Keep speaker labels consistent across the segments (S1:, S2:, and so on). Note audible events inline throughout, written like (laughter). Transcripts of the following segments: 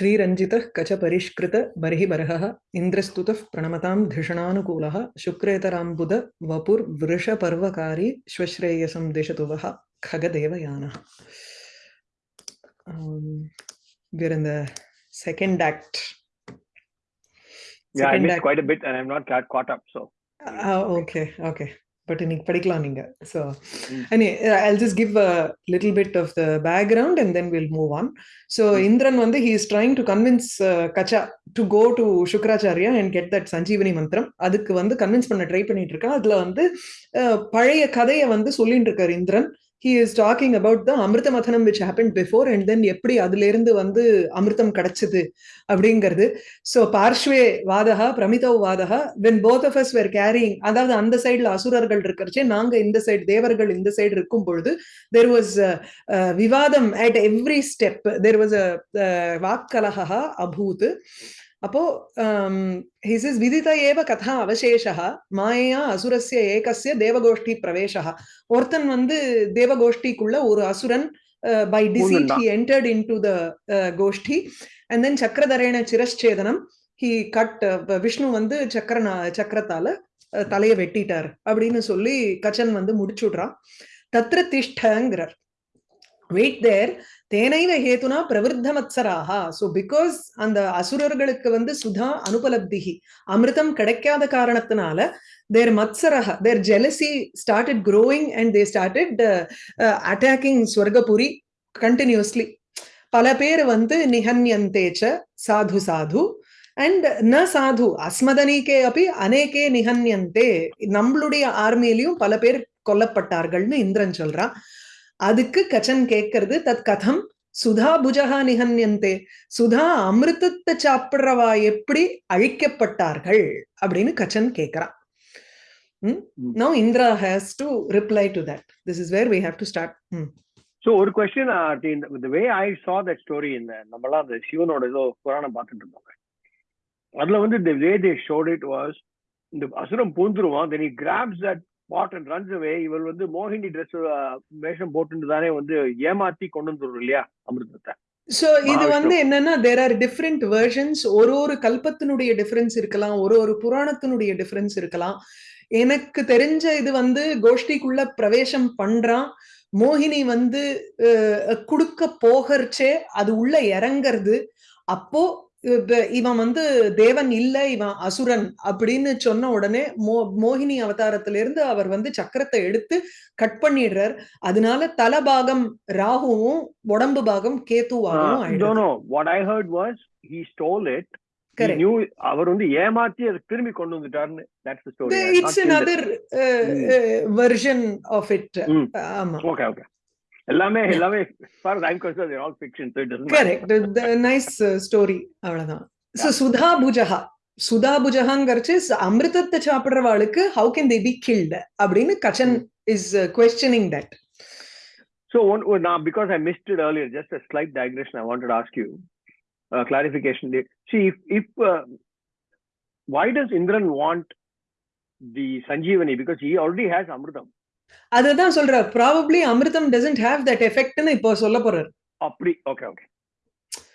S1: श्रीरंजित कच परिष्कृत बर्बरह इंद्रस्तुत प्रणमता धिषणाकूल शुक्रेतरांबुद वपुर्वृषपर्वकारी श्रेयस दिशतु वह खगदेवयान second um,
S2: Yeah, I missed quite a bit, and I'm not caught up. So,
S1: uh, okay, okay. இன்னைக்கு படிக்கலாம் நீங்க
S2: Mm.
S1: I'll just give a little bit of the background and then we'll move on. So
S2: Mm.
S1: Indran வந்து is trying to convince uh, Kacha to go to Shukracharya and get that Sanjeevani மந்திரம் அதுக்கு வந்து convince பண்ண try பண்ணிட்டு இருக்கா அதுல வந்து uh, பழைய கதையை வந்து சொல்லிட்டு இருக்காரு இந்திரன் he is talking about the அமிர்த மதனம் which happen before and then எப்படி அதுலேருந்து வந்து அமிர்தம் கிடைச்சது அப்படிங்கிறது. ஸோ பார்ஷ்வே வாதகா பிரமிதவ் வாதகா when both of us were carrying அதாவது அந்த சைடுல அசுரர்கள் இருக்கிறச்சே நாங்க இந்த சைடு தேவர்கள் இந்த சைடு இருக்கும் பொழுது தெர் வாஸ் விவாதம் at every step there was a வாக்கலகா அபூத். அப்போ says விதித ஏவ கதா அவசேஷா மாயா அசுரஸ்ய ஏகஸ்ய தேவகோஷ்டி பிரவேசா ஒருத்தன் வந்து தேவகோஷ்டிக்குள்ள ஒரு அசுரன் by
S2: deceit
S1: he entered into the uh, கோஷ்டி. And then சக்கரதரேன சிரச்சேதனம் cut uh, விஷ்ணு வந்து சக்கரனா சக்கரத்தால தலைய வெட்டிட்டார் அப்படின்னு சொல்லி கச்சன் வந்து முடிச்சுடுறான். தத்ர திஷ்டங்கிறார். வெயிட் தேர் தேனைவ ஹேதுனா பிரவிருத்த மத்சராகா ஸோ பிகாஸ் அந்த அசுரர்களுக்கு வந்து சுதா அனுபலப்திகி அமிர்தம் கிடைக்காத காரணத்தினால their மத்சரக their jealousy started growing and they started attacking Swargapuri continuously பல பேர் வந்து நிஹன்யந்தேச்ச சாது சாது அண்ட் ந சாது அஸ்மதனிக்கே அப்படி அநேகே நிஹன்யந்தே. நம்மளுடைய ஆர்மியிலையும் பல பேர் கொல்லப்பட்டார்கள்னு இந்திரன் சொல்றான். அதுக்கு கச்சன் கேட்கறது தத் கதம் சுதா புஜகா நிகன்யந்தே சுதா அமிர்தத்தை சாப்பிடுறவா எப்படி அழிக்கப்பட்டார்கள் அப்படின்னு கச்சன் கேட்கிறான். No Indra has to reply to that this is where we have to start
S2: so ஒரு question the way I saw that story in the நம்மலாம் அந்த சிவனோட ஏதோ புராணம் பார்த்துட்டு இருந்தோங்க அதுல வந்து the way they showed it was இந்த அசுரம் பூந்துருவான் then he grabs that pot and runs away. இவள் வந்து மோகினி ட்ரெஸ் வேஷம் போட்டுட்டு தானே வந்து ஏமாத்தி கொண்டு வந்துரும் இல்லையா அமிர்தத்தை?
S1: சோ இது. வந்து என்னன்னா தேர் ஆர் டிஃப்ரெண்ட் வெர்ஷன்ஸ் ஒரு ஒரு கல்பத்தினுடைய டிஃபரன்ஸ் இருக்கலாம். ஒரு ஒரு புராணத்தினுடைய டிஃபரன்ஸ் இருக்கலாம். எனக்கு தெரிஞ்ச இது வந்து கோஷ்டிக்குள்ள பிரவேசம் பண்றான். மோகினி வந்து குடுக்க போகறச்சே அது உள்ள இறங்கிறது. அப்போ இவன் வந்து தேவன் இல்ல இவன் அசுரன் அப்படின்னு சொன்ன உடனே மோ மோகினி அவதாரத்துல இருந்து அவர் வந்து சக்கரத்தை எடுத்து கட் பண்ணிடுறார். அதனால தலபாகம் ராகுவும் உடம்பு பாகம் கேத்துவாகவும்
S2: அவர் வந்து ஏமாத்தி அதை திரும்பி கொண்டு not it's
S1: another version of
S2: it.
S1: ஆமா.
S2: Okay okay. எல்லாமே எல்லாமே they're all fiction so it doesn't matter.
S1: Correct nice story அவ்வளவுதான் சோ சுதா புஜஹா சுதா புஜஹாங்கிறச்சு அமிர்தத்தை சாப்பிடுறவாளுக்கு how can they be killed அப்படின்னு கச்சன் is questioning that
S2: So one, well, now because I missed it earlier, just a slight digression. I wanted to ask you uh, clarification. See, if, if uh, why does Indran want the Sanjeevani? Because he already has Amritam.
S1: அதுதான் சொல்றார். Probably அமிர்தம் doesn't have that எஃபெக்ட்னு இப்போ சொல்ல போறார்.
S2: okay.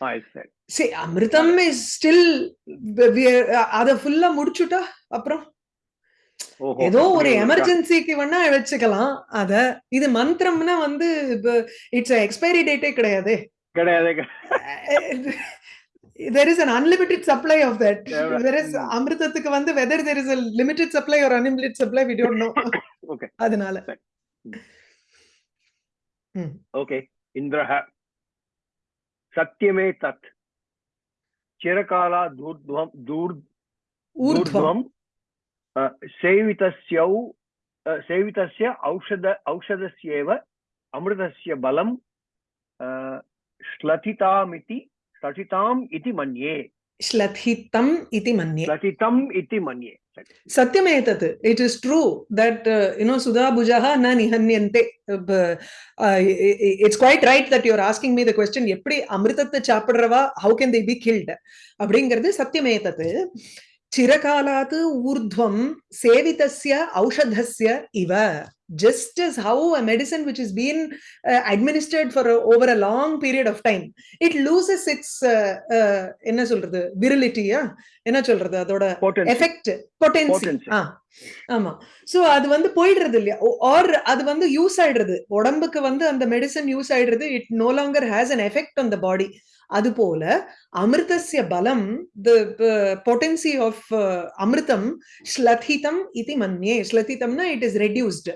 S2: I said.
S1: சரி அமிர்தம் is still அத ஃபுல்லா முடிச்சுட்டா அப்புறம் ஏதோ ஒரு எமர்ஜென்சிக்கு வேணா வச்சுக்கலாம் அத இது மந்திரம்னா வந்து இட்ஸ் எக்ஸ்பைரி டேட்டே கிடையாது.
S2: கிடையாது
S1: there is an unlimited supply of that
S2: Yeah,
S1: there is
S2: mm.
S1: அமிர்தத்துக்கு வந்து whether there is a limited supply or unlimited supply we don't know
S2: Okay.
S1: அதனால
S2: Okay. Indraha. Satyame tat. Chirakala durdvam dur
S1: ஊர்த்வம்
S2: ऊर्ध्वं सेवितस्यौ अ, सेवितस्य औषध औषधस्येव अमृतस्य बलं अ, श्लथितामिति श्लथिताम् इति मन्ये
S1: ஸ்லதிதம் இதி மன்யே
S2: श्लथितम् इति मन्ये
S1: सत्यमेतत् it is true that you know सुधा भुजः न निहन्यन्ते it's quite right that your asking me the question எப்படி அமிர்தத்தை சாப்பிடுறவா how can they be killed அப்படிங்கிறது சத்தியமேதத்து சிரகாலாத் ஊர்த்வம் சேவிதஸ்ய ஔஷதஸ்ய இவ Just as how a medicine which is being uh, administered for a, over a long period of time it loses its uh, uh, என்ன சொல்றது? விரிலிட்டியா என்ன சொல்றது? அதோட
S2: Potency.
S1: Effect பொட்டென்சி ஆமா. சோ அது வந்து போயிடுறது இல்லையா? ஆர் அது வந்து யூஸ் ஆயிடுறது. உடம்புக்கு வந்து அந்த மெடிசன் யூஸ் ஆயிடுறது. It no longer has an effect on the body அது போல அமிர்தஸ்ய பலம் த பொட்டன்சி ஆஃப் அமிர்தம் ஸ்லதிதம் இது மன்யே ஸ்லதிதம்னா இட் இஸ் ரெடியூஸ்ட்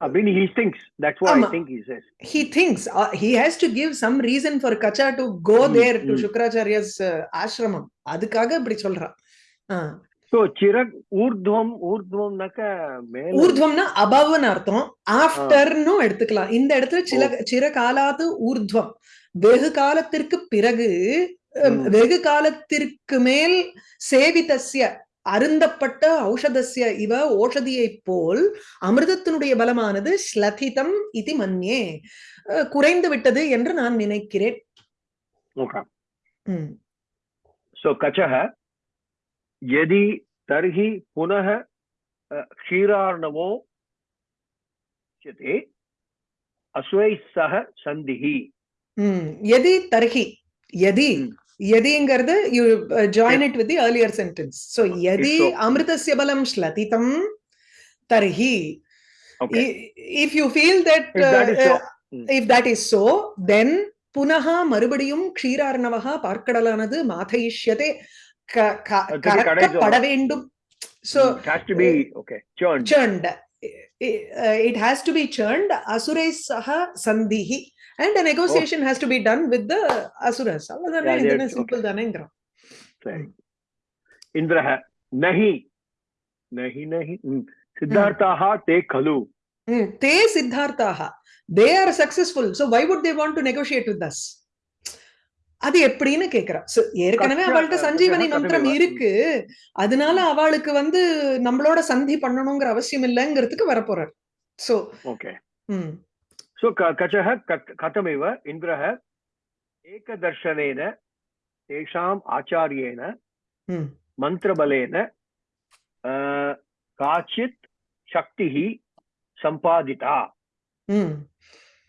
S2: அப்படின்னு he thinks that's what
S1: ஆமா.
S2: I think he says
S1: he thinks uh, he has to give some reason for kacha to go
S2: Mm,
S1: there to
S2: mm.
S1: shukracharya's uh, ashramam அதுக்காக இப்படி சொல்றான்
S2: so Chirag ஊர்துவம் ஊர்துவம்னாக்க
S1: ஊர்துவம்னா அபவ்னு அர்த்தம். After எடுத்துக்கலாம். இந்த இடத்துல சில சிற காலாத்து ஊர்துவம் வெகு காலத்திற்கு பிறகு. வெகு காலத்திற்கு மேல் சேவிதஸ்ய அருந்தப்பட்ட ஔஷதஸ்ய இவ ஓஷதியை போல் அமிர்தத்தினுடைய பலமானது ஸ்லதிதம் இது மன்யே. குறைந்து விட்டது என்று நான் நினைக்கிறேன்
S2: okay
S1: ம்.
S2: so कचः यदि तर्हि पुनः अ, क्षीरार्णवो उच्यते अश्वैः सह सन्धिः
S1: ம். எதி தர்ஹி எதி
S2: ம்.
S1: எதிங்கிறது you join it with the earlier sentence so எதி
S2: so.
S1: அமிர்தஸ்ய பலம் ஸ்லதிதம் தர்ஹி
S2: okay
S1: I- if you feel that
S2: if that is
S1: uh,
S2: so
S1: uh,
S2: mm.
S1: if that is so then புனः மறுபடியும் க்ஷீரார்ணவः பார்க்கடலானது மாதயிஷ்யதே
S2: ca-
S1: ca-
S2: uh,
S1: karakka so
S2: it has to be okay churned
S1: churned it has to be churned asurai saha sandhihi and a negotiation oh. has to be done with the asuras avadana
S2: yeah,
S1: simple okay.
S2: dhanendra right indra hai nahi nahi nahi siddhartah te
S1: khalu te siddhartah they are successful so why would they want to negotiate with us அது எப்படின்னு கேக்குறா. ஏற்கனவே அவள்கிட்ட சஞ்சீவனி மந்திரம் இருக்கு. அதனால அவளுக்கு வந்து நம்மளோட சந்தி பண்ணணுங்கிற அவசியம் இல்லைங்கிறதுக்கு வரப்போறாரு. So
S2: okay.
S1: ம்.
S2: சோ கச்சக கதமிவ இந்திரஹ
S1: ஏகதர்ஷனேன
S2: தேஷாம் ஆச்சாரியேன மந்திரபலேன காச்சித் சக்தி
S1: சம்பாதிதா.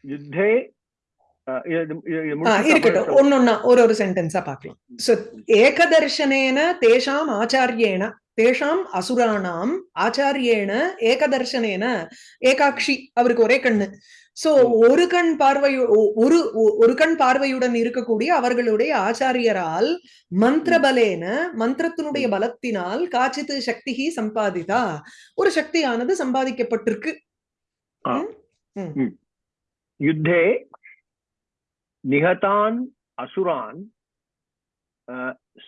S2: யுத்தே
S1: இருக்கட்டும். ஒன்னொன்னா ஒரு ஒரு சென்டென்ஸா பார்க்கலாம். சோ ஏகதர்ஷனேன தேஷாம் ஆச்சாரியேன தேஷாம் அசுராணாம் ஆச்சாரியேன ஏகதர்ஷனேன ஏகாக்ஷி அவருக்கு ஒரே கண்ணு. சோ. ஒரு கண் பார்வை ஒரு ஒரு கண் பார்வையுடன் இருக்கக்கூடிய அவர்களுடைய ஆச்சாரியரால் மந்திரபலேன மந்திரத்தினுடைய. பலத்தினால் காச்சித் சக்தி சம்பாதிதா. ஒரு சக்தியானது சம்பாதிக்கப்பட்டிருக்கு.
S2: ஆ. निहतान् असुरान्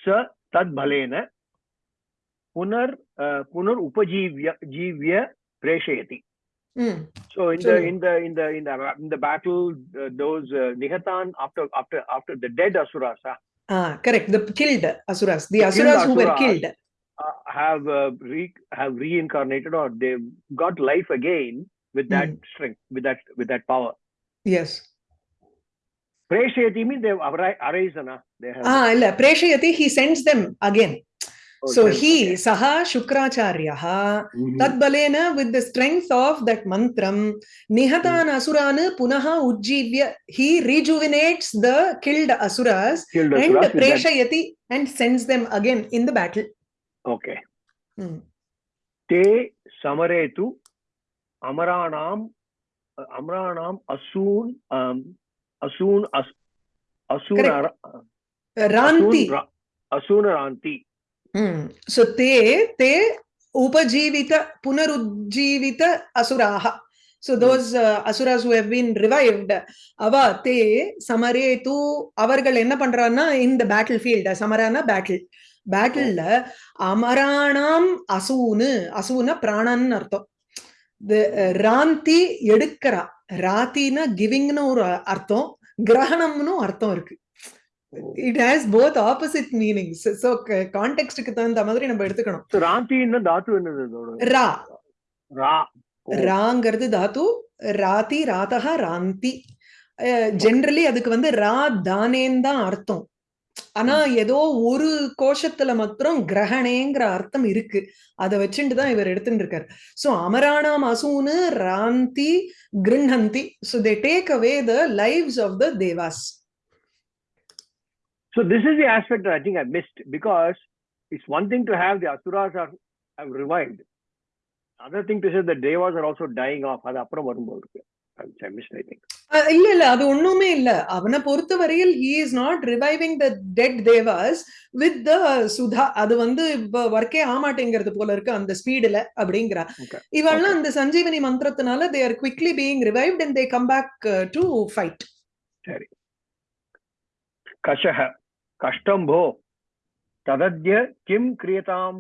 S2: स तद्बलेन पुनर् पुनर् उपजीव्य जीव्य प्रेषयति
S1: Mm.
S2: So in the in the in the in the in the battle, uh, those uh, Nihatan after after after the dead asuras.
S1: Ah, correct. The killed asuras, the,
S2: the asuras,
S1: asuras who were killed,
S2: uh, have uh, re have reincarnated or they got life again with that mm. strength, with that with that power.
S1: Yes.
S2: Preshayati means they've arisen uh, they have
S1: Ah, illa preshayati, he sends them again.
S2: oh,
S1: so
S2: okay.
S1: he, saha shukracharyaha,
S2: Mhm.
S1: tadbalena with the strength of that mantram, nihatan asurana punaha ujjivya, he rejuvenates the killed asuras
S2: killed
S1: and
S2: asuras with that-
S1: and sends them again in the battle.
S2: okay
S1: Hmm.
S2: ते समरे तु अमराणाम् अमराणाम् um, அசூன் அசூன
S1: ராந்தி
S2: அசூன
S1: ராந்தி சோ தே தே உபஜீவித புனருஜ்ஜீவித அசுராக so those uh, asuras who have been revived ava te samare tu avargal enna பண்றானா in the battlefield samarana battle பேட்டில்ல அமராணாம் அசூனு அசூன பிராணன் அர்த்தம் ராந்தி எடுக்கிறா ராத்தினா கிவிங்னு ஒரு அர்த்தம் கிரகணம்னு அர்த்தம் இருக்கு. It has both opposite meanings so கான்டெக்ட்க்கு தகுந்த மாதிரி நம்ம எடுத்துக்கணும்.
S2: என்ன தாத்து என்னது
S1: ரா.
S2: ரா.
S1: ராங்கிறது தாத்து ராதி ராதகா ராந்தி. ஜென்ரலி அதுக்கு வந்து ரா தானேன்னு தான் அர்த்தம். ஆனா ஏதோ ஒரு கோஷத்துல மாத்திரம் கிரகணேங்கிற அர்த்தம் இருக்கு அதை வச்சுட்டு தான் இவர் எடுத்துட்டு இருக்காரு சோ அமராணாம் அசூனு ராந்தி கிருண்ணந்தி so they take away the lives of the devas
S2: So this is the aspect that I think I missed because it's one thing to have the asuras are have revived. Other thing to say the devas are also dying off. அது அப்புறம் வரும்போது இருக்கு.
S1: Uh, இல்ல இல்ல அது ஒண்ணுமே இல்ல. அவனை பொறுத்த வரையில் he is not reviving the dead devas with the Sudha அது வந்து ஒர்க்கே ஆமாட்டேங்கிறது போல இருக்கு அந்த ஸ்பீடுல அப்படிங்கிறா. இவெல்லாம் அந்த Sanjeevani மந்திரத்தினால they are quickly being revived and they come back to fight
S2: சரி. கஷஹ கஷ்டம் போ. ததத்ய கிம் கிரியதாம்.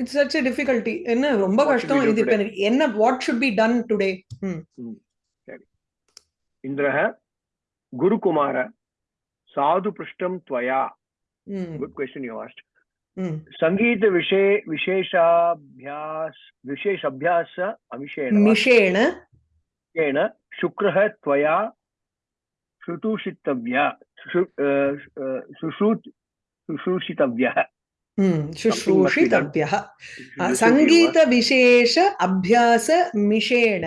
S1: இட்ஸ் சச் எ டிஃபிகல்ட்டி என்ன ரொம்ப கஷ்டம். இது என்ன what should be done today
S2: Indra गुरुकुमार साधु त्वया। क्वेश्चन यू आस्ट संगीत सङ्गीतविषये विशेषाभ्यास विशेषाभ्यास अमिषेण।
S1: मिषेण।
S2: येन त्वया अ, अ, शुश्रूत शुश्रूषितव्यः
S1: ம், சுஷ்ரூஷிதவ்யः
S2: This is
S1: சங்கீத விசேஷ அபியாச மிஷேன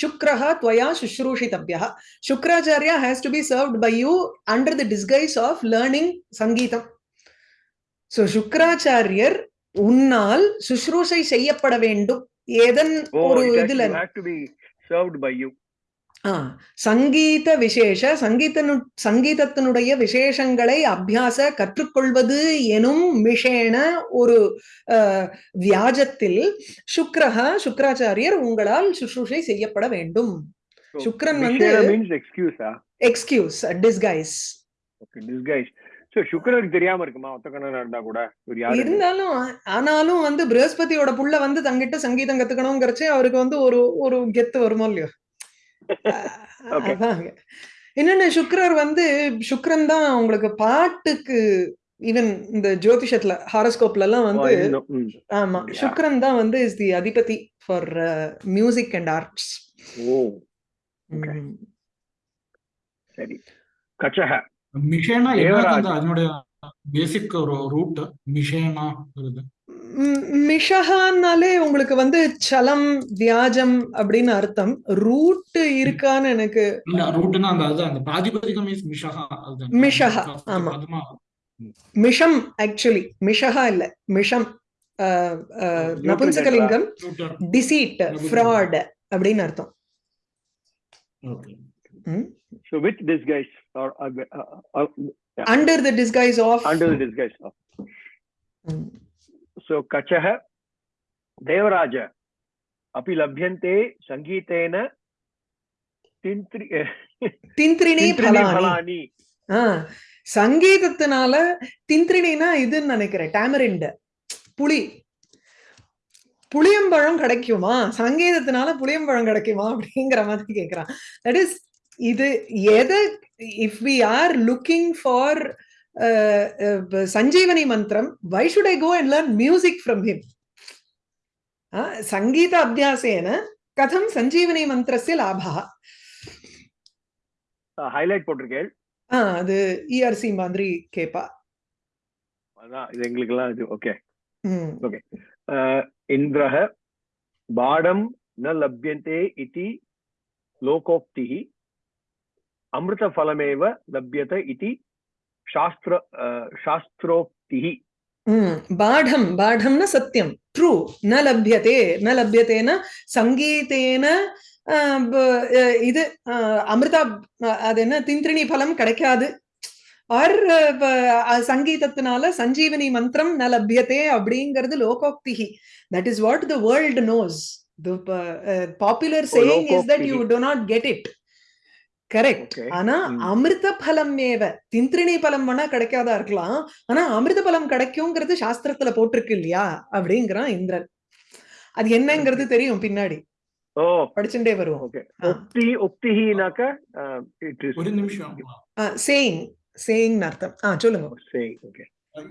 S1: சுக்ரஹ त्वया சுஷ்ரூஷிதவ்யः Shukracharya has to be served by you under the disguise of learning சங்கீதம் சோ சுக்ராச்சாரியர் உன்னால் சுஷ்ரூஷை செய்யப்பட வேண்டும் ஏதன்
S2: Oh,
S1: ஒரு
S2: it has,
S1: இதுல
S2: you have to be served by you.
S1: ஆ, சங்கீத விசேஷ சங்கீதனு சங்கீதத்தினுடைய விசேஷங்களை அபியாச கற்றுக்கொள்வது எனும் மிஷேன ஒரு வியாஜத்தில் சுக்ரஹ சுக்ராச்சாரியர் உங்களால் சுஷ்ரூஷை செய்யப்பட வேண்டும். Shukran வந்து-. எக்ஸ்கியூஸ் டிஸ்கைஸ்
S2: சுக்கரனுக்கு தெரியாம இருக்குமா? இருந்தா கூட?
S1: இருந்தாலும் ஆனாலும் வந்து பிரகஸ்பதியோட புள்ள வந்து தங்கிட்ட சங்கீதம் கத்துக்கணுங்கிறச்சு அவருக்கு வந்து ஒரு ஒரு கெத்து வருமோ இல்லையோ. அதாங்க இன்னொன்னு சுக்ரர் வந்து சுக்ரன் தான் உங்களுக்கு பாட்டுக்கு ஈவன் இந்த ஜோதிஷத்துல ஹாரஸ்கோப்ல எல்லாம் வந்து. ஆமா. சுக்ரன் தான் வந்து இஸ் தி அதிபதி ஃபார் மியூசிக் அண்ட் ஆர்ட்ஸ்.
S2: சரி. கச்சக.
S3: மிஷேனா அதனுடைய பேசிக் ஒரு ரூட் மிஷேனா வருது
S1: மிஷஹான்னாலே உங்களுக்கு வந்து சலம் வியாஜம் அப்படின்னு அர்த்தம். ரூட் இருக்கான்னு எனக்கு
S3: ரூட்னா அந்த அது அந்த பிராதிபதிகம் இஸ் மிஷஹா அதுதான்
S1: மிஷஹா,
S3: First
S1: ஆமா. மிஷம் ஆக்சுவலி மிஷஹா இல்ல மிஷம்
S3: ரூட்டர்
S1: டிசீட். ஃப்ராட் அப்படின்னு அர்த்தம்.
S3: Okay.
S2: So, with disguise or uh, uh, uh, yeah,
S1: under the disguise of
S2: under the disguise of. So kachaha தேவராஜ api labhyante
S1: sangeetena
S2: tintri
S1: eh,
S2: tintrine
S1: phalani. சங்கீதத்தினால திந்திரினா இதுன்னு நினைக்கிறேன் டேமரிண்ட புளி. புளியம்பழம் கிடைக்குமா? சங்கீதத்தினால புளியம்பழம் கிடைக்குமா? அப்படிங்கிற மாதிரி கேட்கிறான் தட் இஸ் இது எதை if we are looking for Sanjeevani மந்திரம் why should I go and learn music from him சங்கீத அபியாசேன கதம் சஞ்சீவனி மந்திரஸ்ய லாபா
S2: ஹைலைட் போட்டிருக்கேள்.
S1: ஆ அது இஆர்சி மாதிரி கேப்பா.
S2: அதான் இது எங்களுக்கெல்லாம் இது ஓகே
S1: ஓகே
S2: இந்திரஹ பாடம் ந லப்யந்தே இதி லோகோக்திஹி அமிர்த ஃபலமேவ லப்யத இதி शास्त्र अ, शास्त्रोक्तिः
S1: ம் பாடம் பாடம்னா சத்தியம் ட்ரூ ந லப்யதே ந லப்யதேன சங்கீதேன ஆஹ், ப- அஹ், இது ஆஹ், அமிர்தா அஹ், அது என்ன திந்திரிணி பலம் கிடைக்காது ஆர் சங்கீதத்தினால சஞ்சீவனி மந்திரம் ந லப்யதே அப்படிங்கிறது லோகோக்தி that is what the world knows popular saying is that you
S2: லோகோக்திஹி.
S1: To not get it
S2: correct.
S1: ஆனா. அமிர்த பலம் ஏவ திந்திரிணி பலம் வேணா கிடைக்காதா இருக்கலாம். ஆனா அமிர்த பலம் கிடைக்குங்கிறது சாஸ்திரத்துல போட்டிருக்கு இல்லையா? அப்படிங்கிறான் இந்திரன். அது என்னங்கிறது தெரியும் பின்னாடி.
S2: ஓ.
S1: படிச்சுட்டே வருவோம். சேயிங். சேயிங் அர்த்தம். ஆ சொல்லுங்க.
S2: சேயிங் ஓகே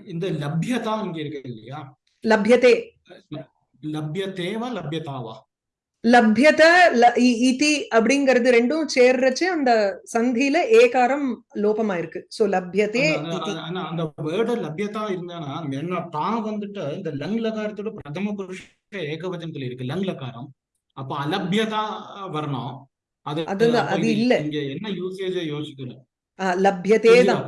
S3: இந்த லப்யதா இங்க இருக்கு இல்லையா?
S1: லப்யதே.
S3: லப்யத்தேவா லப்யதாவா?
S1: லப்யத இதி அப்படிங்கிறது ரெண்டும் சேர்றச்சு அந்த சந்தியில ஏகாரம் லோபமா இருக்கு சோ லப்யதே
S3: அந்த- வேர்டு லப்யதா இருந்தானா என்ன தான் வந்துட்டு இந்த லங் லகாரத்தோட பிரதம புருஷ ஏகவச்சனத்துல இருக்கு லங் லகாரம். அப்ப அலப்யதா வரணும். அது
S1: அதுதான், அது இல்ல.
S3: இங்க என்ன யூசேஜ் யோசிக்கல.
S1: லப்யதே தான்.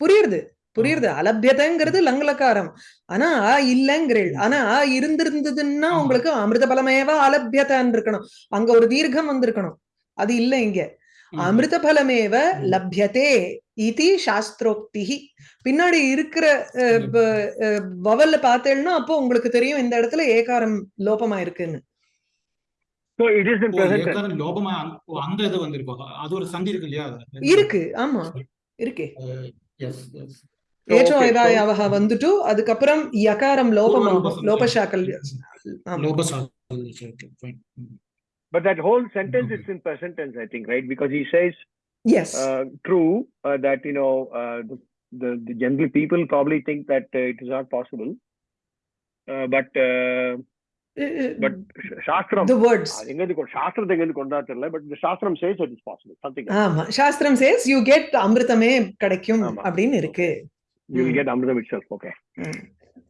S1: புரியுது? புரியுது அலபியதைங்கிறது லங்லக்காரம் ஆனா ஆ இல்லங்கிறீள். ஆனா ஆ இருந்திருந்ததுன்னா. உங்களுக்கு அமிர்த பலமேவா அலபியதான் இருக்கணும் அங்க ஒரு தீர்க்கம் வந்திருக்கணும். அது இல்ல இங்க. அமிர்த பலமேவ. லப்யதே இதி சாஸ்திரோக்தி பின்னாடி இருக்கிற அஹ், ப- அஹ், வவல்ல பார்த்தேன்னா அப்போ உங்களுக்கு தெரியும் இந்த இடத்துல ஏகாரம் லோபமா இருக்குன்னு
S3: இருக்கு
S1: ஆமா. இருக்கே.
S3: எஸ் எஸ்
S2: So-
S1: ஏதாயாவக வந்துட்டு அதுக்கப்புறம் யகாரம் லோபமாகும் லோபசாக்கல்
S2: But that whole sentence is in present tense, I think, right? Because he says,
S1: yes
S2: uh, true, uh, that, you know, uh, the, the, the general people probably think that uh, it is not possible. Uh, but, uh, but Sh- Shastram,
S1: the words
S2: கொண்டா தெரியல but the சாஸ்திரம் says it is possible something like
S1: ஆமா சாஸ்திரம் chase you get அமிர்தமே கிடைக்கும். அப்படின்னு இருக்கு
S2: you will
S1: ம்.
S2: get amritam itself okay.
S1: ம்.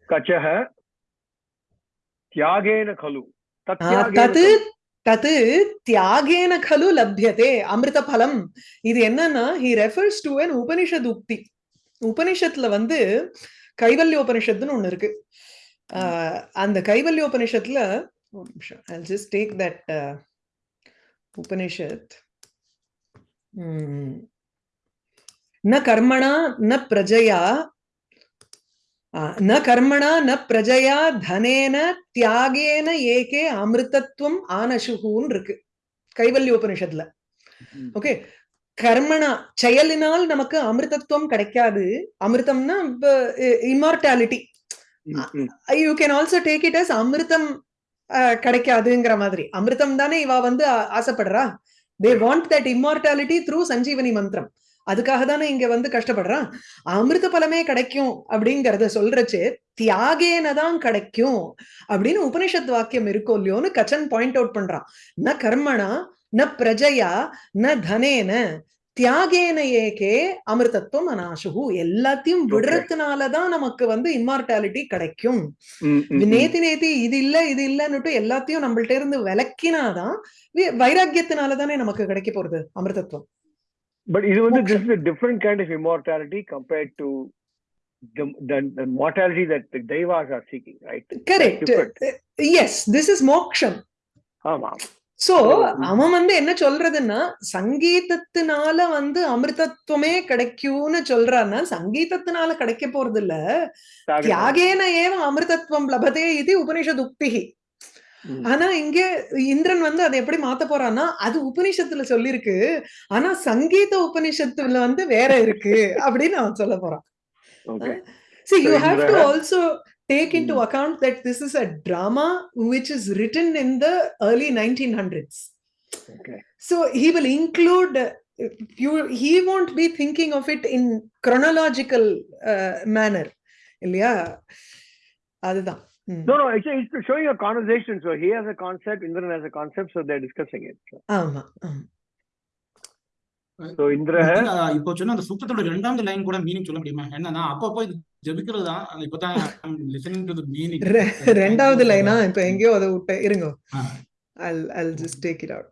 S2: kachah tyagena khalu.
S1: ஆ,
S2: tatyagena
S1: தது
S2: khalu.
S1: தது தியாகேன கலு லப்யதே அமிர்த பலம் இது என்னன்னா he refers to an Upanishad உக்தி உபனிஷத்துல வந்து கைவல்ய உபனிஷத்துன்னு ஒண்ணு இருக்கு. ஆஹ் அந்த கைவல்ய உபனிஷத்துல ஒரு நிமிஷம் I'll just take that uh, Upanishad. கர்மணா ந பிரஜயா ஆ, ந கர்மணா ந பிரஜயா தனேன தியாகேன ஏகே அமிர்தத்துவம் ஆனசுகுன்னு இருக்கு கைவல்யோபனிஷத்துல ஓகே கர்மணா செயலினால் நமக்கு அமிர்தத்துவம் கிடைக்காது. அமிர்தம்னா immortality
S2: mm.
S1: You can also take it as அமிர்தம் கிடைக்காதுங்கிற மாதிரி. அமிர்தம் தானே இவ வந்து ஆசைப்படுறா? They want that immortality through Sanjeevani மந்திரம். அதுக்காக தானே இங்க வந்து கஷ்டப்படுறான்? அமிர்த பலமே கிடைக்கும் அப்படிங்கறத சொல்றச்சு தியாகேன தான் கிடைக்கும் அப்படின்னு உபனிஷத் வாக்கியம் இருக்கோ இல்லையோன்னு கச்சன் பாயிண்ட் அவுட் பண்றான். ந கர்மணா ந பிரஜயா ந தனேன தியாகேன ஏகே அமிர்தத்துவம் அனாசுகு எல்லாத்தையும். விடுறதுனாலதான் நமக்கு வந்து இம்மார்டாலிட்டி கிடைக்கும். நேத்தி நேத்தி இது இல்ல இது இல்லன்னுட்டு எல்லாத்தையும் நம்மள்ட்ட இருந்து விளக்கினாதான் வைராக்கியத்தினாலதானே நமக்கு கிடைக்க போறது அமிர்தத்துவம்.
S2: But இது வந்து is a different kind of immortality compared to the, the, the mortality that the devas are seeking right
S1: correct
S2: different.
S1: Yes this is மோக்ஷம்
S2: ஆமா
S1: சோ அவன் வந்து என்ன சொல்றதுன்னா சங்கீதத்தினால வந்து அமிர்தத்துவமே கிடைக்கும்னு சொல்றான்னா சங்கீதத்தினால கிடைக்க போறது இல்ல. தியாகேன ஏவ அமிர்தத்துவம் லபதே இது உபனிஷத் உக்திகி
S2: Mm.
S1: ஆனா இங்க இந்திரன் வந்து அதை எப்படி மாத்த போறான்னா அது உபனிஷத்துல சொல்லிருக்கு ஆனா சங்கீத உபனிஷத்துல வந்து வேற இருக்கு அப்படின்னு அவன் சொல்ல போறான்
S2: okay
S1: See,
S2: So
S1: you have to
S2: Indra-
S1: also take into
S2: Hmm.
S1: account that this is a drama which is written in the early 1900s.
S2: okay
S1: So he will include, uh, you, he won't be thinking of it in chronological uh, manner. இல்லையா அதுதான் ம்.
S2: no no actually it's showing a conversation so he has a concept Indran has a concept so they're discussing it. so,
S1: ஆமா.
S2: So Indra
S3: இப்போ சொன்ன அந்த சுத்தத்தோட ரெண்டாவது line கூட meaning சொல்ல முடியுமா? என்னன்னா அப்பப்போ இது ஜெபிக்கிறது தான் இப்பதான் லிசனிங் டு தி மீனிங்
S1: ரெ- ரெண்டாவது லைனா இப்ப எங்கேயோ அதை விட்ட இருங்க.
S3: ஆ.
S1: I'll I'll just take it out.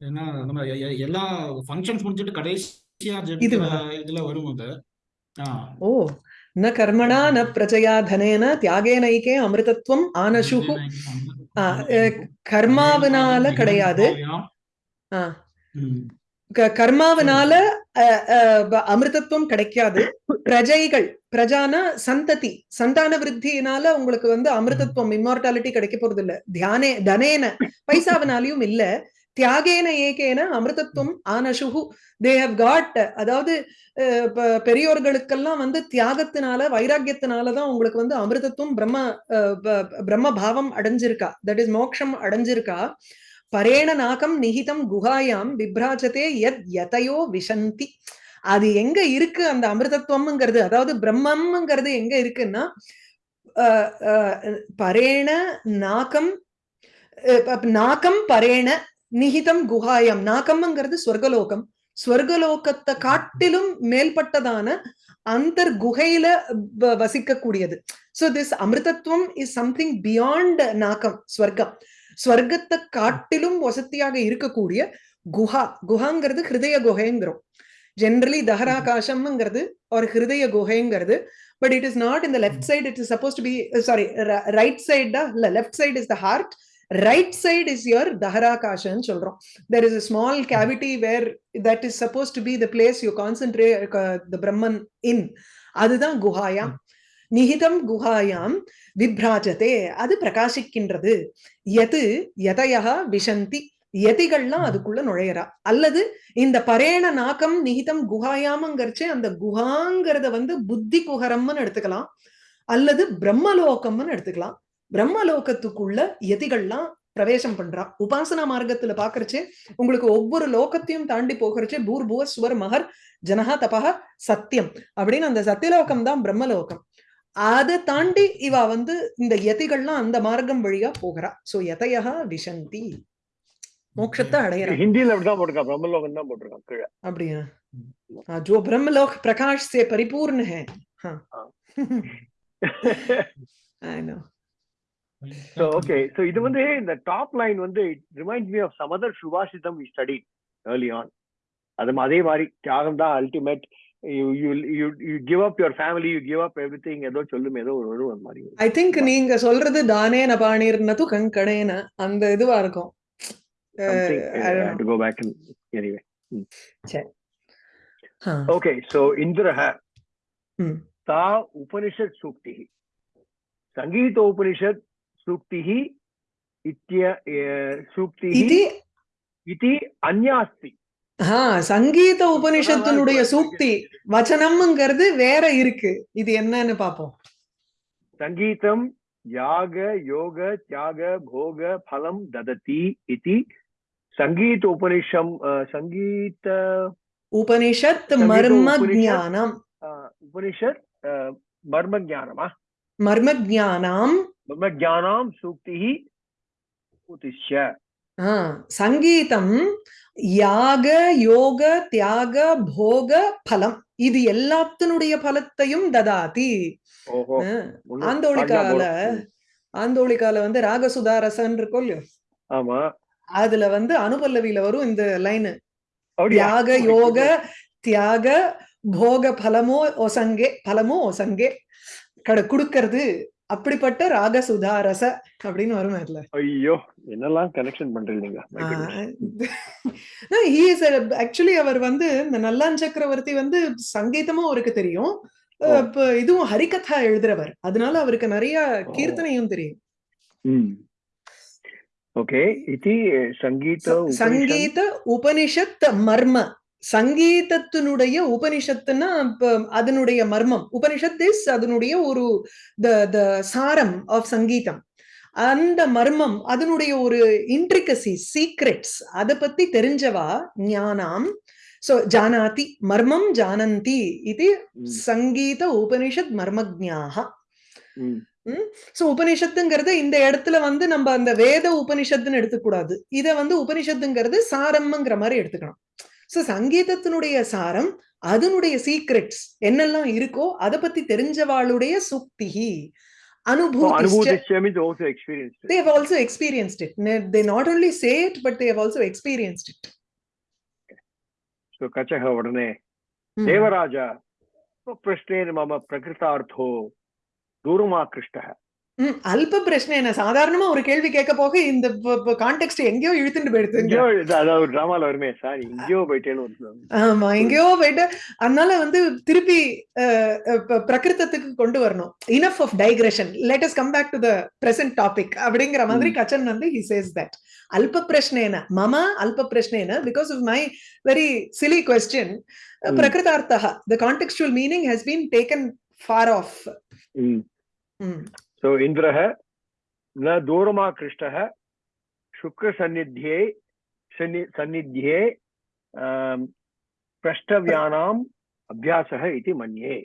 S3: ஏன்னா நம்ம எ- எ- எல்லா ஃபங்க்ஷன்ஸ் முடிஞ்சிட்டு கடைசியா? இதுல வரும்போது ஆ.
S1: ஓ. ந கர்மணா ந பிரஜயா தனேன தியாகேனைக்கே அமிர்தத்துவம் ஆனசுகு ஆ, அஹ், கர்மாவினால கிடையாது கர்மாவினால அமிர்தத்துவம் கிடைக்காது பிரஜைகள் பிரஜான சந்ததி சந்தான விருத்தியினால உங்களுக்கு வந்து அமிர்தத்துவம் இம்மார்டாலிட்டி கிடைக்க போறது இல்ல தியானே தனேன பைசாவினாலையும் இல்ல தியாகேன ஏகேன அமிர்தத்துவம் ஆனசுகு தே ஹவ் காட் அதாவது அஹ், பெரியோர்களுக்கெல்லாம் வந்து தியாகத்தினால வைராக்கியத்தினாலதான் உங்களுக்கு வந்து அமிர்தத்துவம் பிரம்ம அஹ், பிரம்ம பாவம் அடைஞ்சிருக்கா. தட் இஸ் மோக்ஷம் அடைஞ்சிருக்கா. பரேண நாகம் நிகிதம் குஹாயாம் விப்ராஜதே யத் எதையோ விசந்தி அது எங்க இருக்கு அந்த அமிர்தத்துவம்ங்கிறது? அதாவது பிரம்மம்ங்கிறது எங்க இருக்குன்னா அஹ், அஹ், பரேண நாகம் நாகம் பரேண நிகிதம் குஹாயம். நாகம்ங்கிறது ஸ்வர்கலோகம் ஸ்வர்கலோகத்தை காட்டிலும் மேல்பட்டதான அந்தர் குகையில வ- வசிக்கக்கூடியது. சோ திஸ் அமிர்தத்துவம் இஸ் சம்திங் பியாண்ட் நாகம் ஸ்வர்க்கம். ஸ்வர்க்கத்தை காட்டிலும் வசதியாக இருக்கக்கூடிய குஹா. குஹாங்கிறது ஹிருதய குகைங்கிறோம். ஜென்ரலி தஹராகாசம்ங்கிறது ஒரு ஹிருதய குகைங்கிறது. பட் இட் இஸ் நாட் இந்த left side it is suppose to be sorry right சைடா இல்ல left side is the heart right side is your தஹராகாஷன்னு சொல்றோம். There is a small cavity where that is suppose to be the place you concentrate the Brahman in அதுதான் குஹாயாம். நிகிதம் குஹாயாம் விப்ராஜதே. அது பிரகாசிக்கின்றது. எது எதையா விஷந்தி. எதிகள்லாம் அதுக்குள்ள நுழையறா. அல்லது இந்த பரேண நாக்கம் நிகிதம் குஹாயாமங்கிறச்சு அந்த குஹாங்கிறத வந்து புத்தி குஹரம்னு எடுத்துக்கலாம். அல்லது பிரம்மலோகம்னு எடுத்துக்கலாம். பிரம்மலோகத்துக்குள்ள யதிகள்லாம் பிரவேசம் பண்றா. உபாசனா மார்க்கத்துல பாக்குறச்சு உங்களுக்கு ஒவ்வொரு லோகத்தையும் தாண்டி போகிறச்சு பூர்புவ சுவர் மகர் ஜனஹா தபஹா சத்தியம் அப்படின்னு அந்த சத்தியலோகம் தான் பிரம்மலோகம். அதை தாண்டி இவா வந்து இந்த யதிகள்லாம் அந்த மார்க்கம் வழியா போகிறா. சோ யதையா விஷந்தி. மோட்சத்தை அடையிறான்
S2: ஹிந்தியில அப்படிதான் பிரம்மலோகம் தான் போட்டிருக்கான்
S1: அப்படியா? ஜோ பிரம்மலோக் பிரகாஷ் சே பரிபூர்ண ஹே (laughs) है हाँ
S2: हाँ।
S1: I know.
S2: So okay, so இது வந்து இந்த டாப் லைன் வந்து it reminds me of some other சுபாஷிதம் we studied early on. அது ம- அதே மாதிரி தியாகம் தான் ultimate you you you you give up your family you give up everything ஏதோ சொல்லும் ஏதோ ஒரு ஒரு மாதிரி
S1: I think நீங்க சொல்றது தானேன பாணிர்னது கங்கணேன அந்த இதுவா இருக்கும்
S2: something
S1: Uh, I
S2: I
S1: don't
S2: have to go back and anyway.
S1: हाँ,
S2: Okay, so इन्द्रः
S1: Hmm.
S2: सा उपनिषत् सूक्तिः सङ्गीत उपनिषत् सूक्तिः इत्य ए, सूक्तिः
S1: இது
S2: इति अन्या अस्ति
S1: ஆ சங்கீத உபனிஷத்தினுடைய சூக்தி வச்சனம்ங்கிறது வேற இருக்கு இது என்னன்னு பாப்போம்
S2: सङ्गीतं याग योग त्याग भोग फलं ददति इति सङ्गीत उपनिषम् अ, सङ्गीत
S1: உபனிஷத்
S2: சங்கீத
S1: மர்ம
S2: உபனிஷத்.
S1: ஜானம்
S2: अ, उपनिषत् अ, मर्मज्ञानम् आ?
S1: மர்ம ஜானாம்
S2: மம ஜானாம் சூக்திஹி
S1: உதிஷ்ய சங்கீதம் யாக யோக தியாக போக பலம் இது எல்லாத்தினுடைய பலத்தையும் ததாதி.
S2: ஆந்தோளிக்கால
S1: ஆந்தோளிக்கால வந்து ராகசுதா ரசன் இருக்கும்
S2: ஆமா.
S1: அதுல வந்து அனுபல்லவியில வரும் இந்த லைன். தியாக யோக தியாக போக பலமோ ஒசங்கே பலமோ ஒசங்கே. கடை குடுக்கறது. அப்படிப்பட்ட ராகசுதா ரச அப்படின்னு வரும் அதுல.
S2: ஐயோ என்னெல்லாம் கனெக்ஷன் பண்றீங்க?
S1: ஆக்சுவலி (laughs) அவர் வந்து இந்த நல்லான் சக்கரவர்த்தி வந்து சங்கீதமும் அவருக்கு தெரியும். இதுவும் ஹரிகதா எழுதுறவர். அதனால அவருக்கு நிறைய. கீர்த்தனையும் தெரியும்.
S2: ஓகே இது சங்கீத
S1: சங்கீத உபனிஷத் மர்ம. சங்கீதத்தினுடைய உபனிஷத்துன்னா இப்ப அதனுடைய மர்மம். உபனிஷத் இஸ் அதனுடைய ஒரு த த சாரம் ஆஃப் சங்கீதம். அந்த மர்மம் அதனுடைய ஒரு இன்ட்ரிகசி சீக்ரெட்ஸ் அதை பத்தி தெரிஞ்சவா? ஞானாம். சோ ஜானாதி மர்மம் ஜானந்தி இது சங்கீத உபனிஷத் மர்மஜ்ஞாக.
S2: ம்,
S1: சோ உபனிஷத்துங்கிறது இந்த இடத்துல வந்து நம்ம அந்த வேத உபனிஷத்துன்னு எடுத்துக்கூடாது. இத வந்து உபனிஷத்துங்கிறது சாரம்ங்கிற மாதிரி எடுத்துக்கணும். சோ சங்கீதத்தினுடைய சாரம் அதனுடைய சீக்ரெட்ஸ் என்னெல்லாம் இருக்கோ அதை பத்தி தெரிஞ்சவாளுடைய சுக்திஹி
S2: உடனே
S1: Hmm.
S2: தேவராஜ பிரஷ்னேன மம பிரகிருதார்த்தோ தூரமாகிருஷ்டः
S1: ம், அல்ப பிரச்சனை என்ன? சாதாரணமா ஒரு கேள்வி கேட்க போக இந்த கான்டெக்ட் எங்கேயோ இழுத்துட்டு போயிடுதுங்க
S2: எங்கேயோ அதாவது ஒரு டிராமால வருமே சாரி எங்கேயோ போயிட்டேன்னு
S1: ஆமா எங்கேயோ போயிட்டு அதனால வந்து திருப்பி அஹ், அஹ், ப- பிரகிருதத்துக்கு கொண்டு வரணும். Enough of digression let us come back to the present topic அப்படிங்கிற மாதிரி கச்சன் வந்து ஹி சேஸ் தட் அல்ப பிரஷ்னேன மம அல்ப பிரஷ்னேன because of my. Very silly
S2: question.
S1: பிரகிருதார்த்தः the contextual meaning has been taken for
S2: of सो इन्द्रः न दूरमाकृष्टः शुक्रसन्निध्ये सन्नि- सन्निध्ये आम्, प्रष्टव्यानाम् अभ्यासः इति मन्ये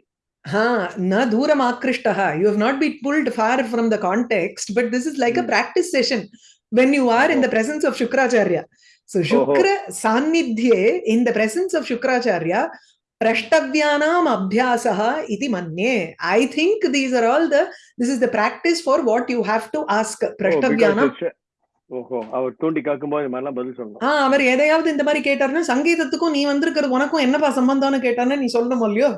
S1: Ha, na dooram akrishtaha. You have not been pulled far from the context, but this is like a
S2: Hmm.
S1: practice session. when you are in
S2: Oh.
S1: the presence of Shukracharya. So Shukra Sannidhye, in the presence of Shukracharya, Abhyasaha iti manye. I think these are all the, this is the practice for what you have to ask. Prashtavyanam.
S2: ஓஹோ அவர் தூண்டி கேட்கும்போது இந்த மாதிரிலாம் பதில் சொல்லணும்
S1: ஆஹ் அவர் எதையாவது இந்த மாதிரி கேட்டாருன்னா சங்கீதத்துக்கும் நீ வந்திருக்கிறது உனக்கும் என்னப்பா சம்பந்தம்னு கேட்டான்னு நீ சொல்லணும் இல்லையோ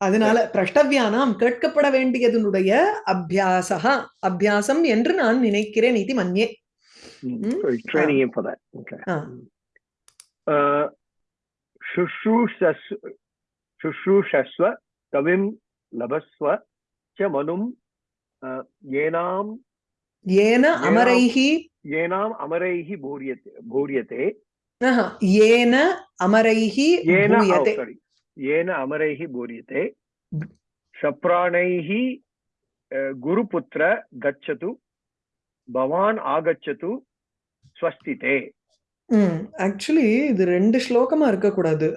S1: அதனால பிரஷ்டவியானாம் கேட்கப்பட வேண்டியதனுடைய அபியாசா அபியாசம் என்று நான் நினைக்கிறேன் இது மன்யே?
S2: ட்ரைனிங் that okay சுஷ்ரூஷஸ்வ கவிம் லபஸ்வ ச மனும் ஏனாம்
S1: ஏன அமரைஹி
S2: ஏனாம் அமரைஹி பூரியதே
S1: பூரியதே ஏன அமரைஹி
S2: பூரியதே ஏன அமரைஹி பூரியதே சப்ராணைஹி குருபுத்திர கச்சது பவான் ஆகச்சது
S1: ஸ்வஸ்திதே ஆக்சுவலி இது ரெண்டு ஸ்லோகமா இருக்கக்கூடாது.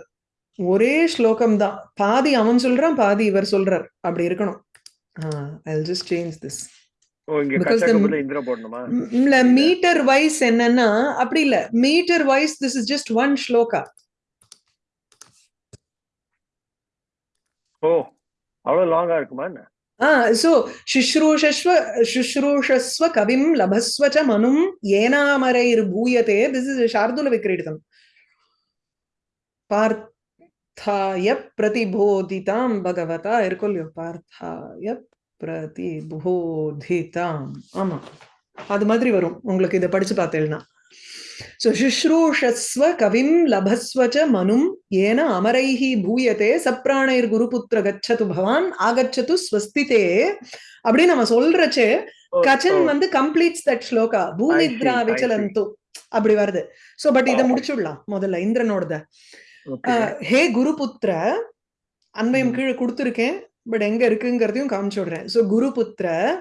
S1: ஒரே ஸ்லோகம் தான் பாதி அவன் சொல்றான் பாதி இவர் சொல்றார். அப்படி இருக்கணும். ஐ ஜஸ்ட் சேஞ்ச் திஸ் இல்ல மீட்டர் வைஸ் என்னன்னா அப்படி இல்ல. Meter wise this is just one shloka
S2: ஓ அவ்வளவு லாங்கா இருக்குமா என்ன?
S1: ஆ சோ சுஷ்ரூஷஸ்வ சுஷ்ரூஷஸ்வ கவிம் லபஸ்வ ச மனும் ஏனாமரைர் பூயதே திஸ் இஸ் சார்துல விக்ரீடிதம் பார்த்தாய பிரதிபோதிதாம் பகவதா இருக்கும் இல்லையோ பார்த்தாய பிரதிபோதிதாம் ஆமா அது மாதிரி வரும். உங்களுக்கு இதை படிச்சு பார்த்தேன்னா. சோ சுஷ்ரூஷஸ்வ கவிம் லபஸ்வ ச மனும் ஏன அமரைஹி பூயதே சப்ராணைர் குருபுத்திர கச்சது பவான் ஆகச்சது ஸ்வஸ்திதே அப்படின்னு நம்ம சொல்றச்சே கச்சன் வந்து கம்ப்ளீட்ஸ் தட் ஸ்லோகா.
S2: See.
S1: விச்சலந்து. அப்படி வருது. சோ பட் இத
S2: Okay.
S1: முடிச்சுடலாம் முதல்ல. இந்திரனோடத. ஹே குருபுத்திர அன்வயம்
S2: ம்.
S1: கீழே கொடுத்துருக்கேன் பட் எங்க இருக்குங்கிறதையும் காமிச்சு விடுறேன் சோ குருபுத்திர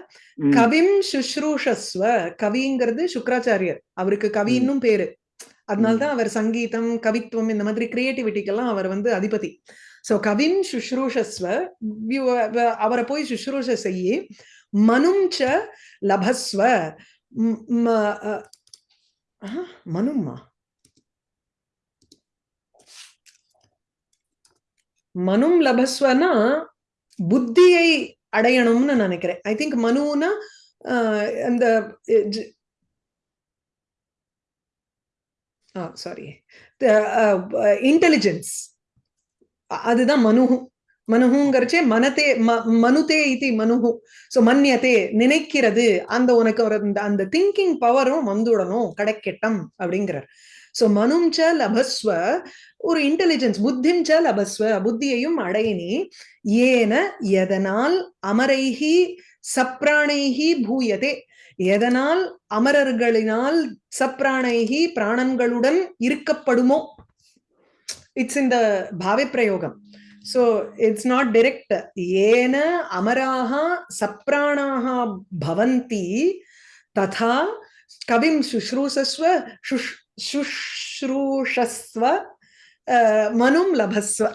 S1: கவிம் சுஷ்ரூஷஸ்வ கவிங்கிறது சுக்ராச்சாரியர் அவருக்கு கவின்னும் பேரு. அதனால்தான் அவர் சங்கீதம் கவித்துவம் இந்த மாதிரி கிரியேட்டிவிட்டிக்கெல்லாம் அவர் வந்து அதிபதி. சோ கவிம் சுஷ்ரூஷஸ்வ அவரை போய் சுஷ்ரூஷ செய்யி மனும் ச லபஸ்வ ம், ம- அ, ஆ, மனும்மா? மனும் லபஸ்வனா புத்தியை அடையணும்னு நினைக்கிறேன். ஐ திங்க் மனுனா ஆஹ், அந்த சாரி இன்டெலிஜென்ஸ் அதுதான் மனுஹு. மனுஹுங்கிறச்சே மனதே ம- மனுதே இது மனுஹு. சோ மன்யதே நினைக்கிறது அந்த உனக்கு ஒரு அந்த அந்த திங்கிங் பவரும் வந்துடணும். கடைக்கெட்டம் அப்படிங்கிறார். ஸோ மனும் ச லபஸ்வ ஒரு இன்டெலிஜென்ஸ் புத்திம் ச லபஸ்வ புத்தியையும் அடையினி ஏன எதனால் அமரைகி சப்ராணைகி பூயதே எதனால் அமரர்களினால் சப்ராணைகி பிராணன்களுடன் இருக்கப்படுமோ இட்ஸ் இந்த பாவை பிரயோகம் ஸோ இட்ஸ் நாட் டிரெக்ட் ஏன அமராக சப்ராணாக பவந்தி ததா கவிம் சுஷ்ரூசஸ்வ சுஷ்- சுஷ்ரூஷஸ்வ மனும் லபஸ்வ.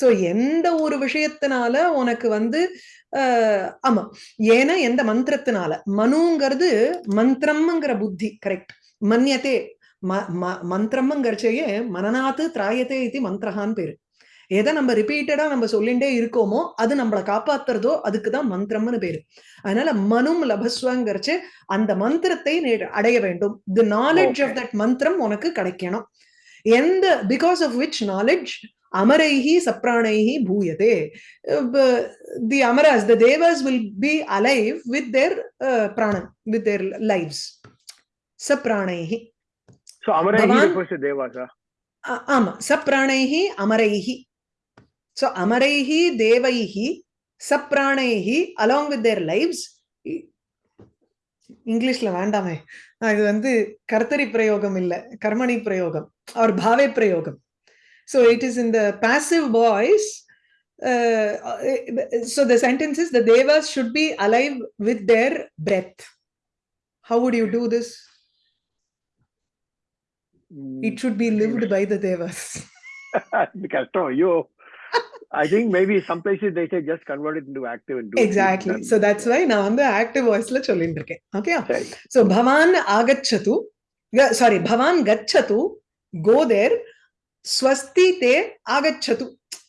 S1: சோ எந்த ஒரு விஷயத்தினால உனக்கு வந்து ஆஹ் ஆமா ஏன்னா எந்த மந்திரத்தினால? மனுங்கிறது மந்திரம்ங்கிற புத்தி கரெக்ட் மன்யத்தே ம- ம- மந்திரம்ங்கிறச்சையே மனநாத்து திராயத்தே இது மந்திரஹான்னு பேரு. எதை நம்ம ரிப்பீட்டடா நம்ம சொல்லிண்டே இருக்கோமோ அது நம்மளை காப்பாத்துறதோ அதுக்கு தான் மந்திரம்னு பேரு. அதனால மனும் லபஸ்வங்கிறச்சு அந்த மந்திரத்தை அடைய வேண்டும். தி நாலேஜ் ஆஃப். தட் மந்திரம் உனக்கு கிடைக்கணும். எந்த பிகாஸ் ஆஃப் விச் நாலேஜ் அமரைஹி சப்ராணைஹி பூயதே. The amaras the devas will be alive with their பிராணன் வித் தேர் லைவ்ஸ் சப்ராணைஹி ஆமா. சப்ராணைஹி அமரைஹி so அமரைஹி தேவைஹி சப்ராணைஹி along with their lives இங்கிலீஷ்ல வேண்டாமே ஆ, இது வந்து கர்த்தரி பிரயோகம் இல்ல கர்மணி பிரயோகம் அவர் பாவே பிரயோகம் so it is in the passive voice uh, so the sentence is the devas should be alive with their breath how would you do this it should be lived by the devas
S2: இது கஷ்டம் ஐயோ I think maybe some places they say just convert it into active and do it.
S1: exactly
S2: Then-
S1: so that's why நான் வந்து active voiceல சொல்லிட்டு இருக்கேன் okay
S2: சரி
S1: so bhavan agachatu sorry பவான் கச்சது கோ தேர் ஸ்வஸ்தி தே ஆகச்சது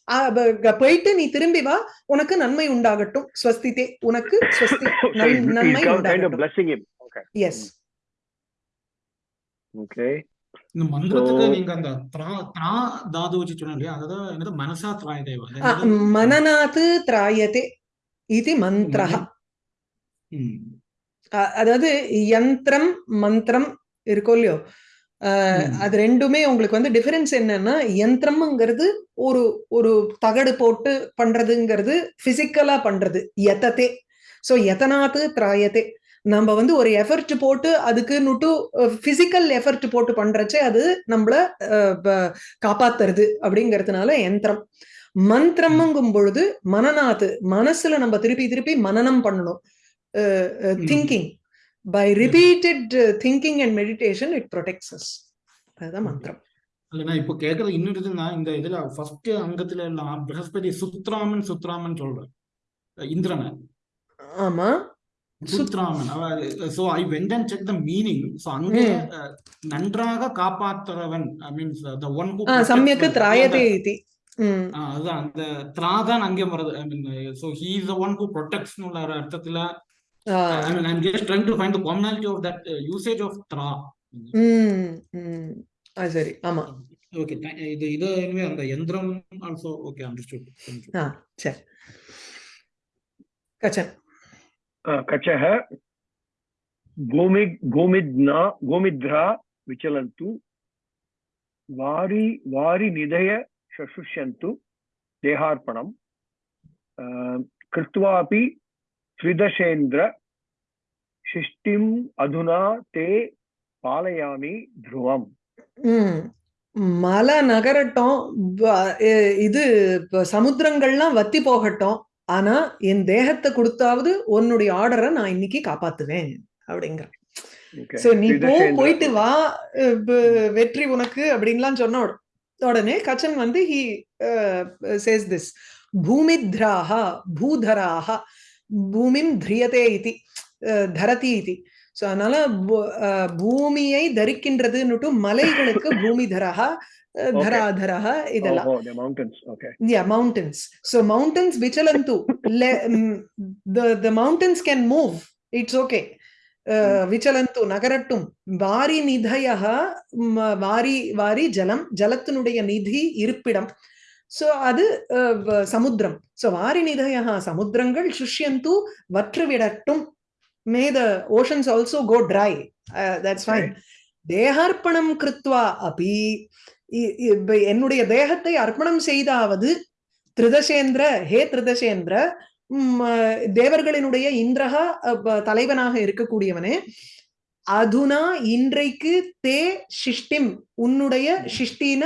S1: ஆ, (laughs) ப- க- போயிட்டு நீ திரும்பி வா உனக்கு நன்மை உண்டாகட்டும் ஸ்வஸ்தி தே உனக்கு ஸ்வஸ்தி
S2: so
S1: நன்-
S2: he's, he's
S1: நன்மை
S2: kind of
S1: உண்டாகட்டும்
S2: blessing him. Okay.
S1: Yes
S2: Okay.
S3: இந்த மந்திரத்துக்கு
S2: So-
S3: நீங்க அந்த த்ரா த்ரா தாது வச்சு சொன்னீங்க இல்லையா அதாவது என்னது மனசா திராய தேவா அது என்னது?
S1: மனநாத் திராயதே இது மந்திரஹ
S3: ம்.
S1: அ- அதாவது யந்திரம் மந்திரம் இருக்கோ இல்லையோ. அது ரெண்டுமே உங்களுக்கு வந்து டிஃபரன்ஸ் என்னன்னா யந்திரம்ங்கிறது ஒரு ஒரு தகடு போட்டு பண்றதுங்கிறது பிசிக்கலா பண்றது யதத்தே சோ யதனாத்து திராயத்தே நம்ம வந்து ஒரு எஃபர்ட் போட்டு அதுக்கு நுட்டு பிசிக்கல் எஃபர்ட் போட்டு பண்றச்சே அது நம்மள காப்பாத்துறது அப்படிங்கிறதுனால யந்திரம் மந்திரம்ங்கும் பொழுது மனநாத்து மனசுல நம்ம திருப்பி திருப்பி மனனம் பண்ணணும். Thinking by repeated thinking and meditation it protects us அதுதான் மந்திரம்.
S3: இல்ல நான் இப்போ கேக்குறது இன்னொரு இதுன்னா இந்த இதுல ஃபர்ஸ்ட் அங்கத்துல எல்லாம் பிரகஸ்பதி சுத்ராமன் சுத்ராமன் சொல்றேன். இந்திரனை.
S1: ஆமா.
S3: So I went and check the meaning so அங்க நன்றாக காப்பாத்துறவன் I means the one who
S1: ah, சம்யக்கு திராயதே இதி
S3: அதுதான். அந்த த்ரா தான் அங்கே வருது I mean so he is the one who protects அர்த்தத்துல
S1: ஆ,
S3: I mean I'm just trying to find the commonality of that usage of த்ரா.
S1: சரி. ஆமா.
S3: ஓகே இது இது அந்த யந்திரம் ஆல்சோ ஓகே அண்டர்ஸ்டுட்
S1: ஆ சரி. கச்சன்.
S2: Uh, कचः गोमि गोमिद्ना गोमिद्रा विचलन्तु वारि वारि निधय शशुष्यन्तु देहार्पणम् uh, कृत्वापि त्रिदशेन्द्र शिष्टिम् अधुना ते पालयामि ध्रुवम्
S1: ம் மலை நகரட்டும் வ- எ- இது இப்ப சமுத்திரங்கள்லாம் வத்தி போகட்டும் ஆனா என் தேகத்தை கொடுத்தாவது உன்னுடைய ஆர்டரை நான் இன்னைக்கு காப்பாத்துவேன்
S2: அப்படிங்கிறேன்
S1: சோ நீ போ போயிட்டு வா வெற்றி உனக்கு அப்படின்லாம் சொன்ன உடனே கச்சன் வந்து ஹி சேஸ் திஸ் பூமி பூமித்ராக பூதராக பூமிம் திரியதே இது தரதி இது. சோ அதனால பூமியை தரிக்கின்றதுன்னுட்டு மலைகளுக்கு
S2: Oh, oh. Okay.
S1: Yeah, mountains. So mountains vichalantu. Le, mm, the the mountains can move. It's okay. Uh, vichalantu nagarattum. Vari nidhayaha mm, vari vari jalam. ஜலத்தினுடைய நிதி இருப்பிடம் ஸோ அது சமுத்திரம் ஸோ வாரி நிதயா சமுத்திரங்கள் சுஷ்யந்து வற்றுவிடட்டும் may the oceans also go dry that's fine தேகார்ப்பணம் கிருத்வா அபி என்னுடைய தேகத்தை அர்ப்பணம் செய்தாவது திருதசேந்திர ஹே திருதசேந்திர. தேவர்களினுடைய இந்திரகா தலைவனாக இருக்கக்கூடியவனே. அதுனா இன்றைக்கு தே சிஷ்டிம். உன்னுடைய சிஷ்டின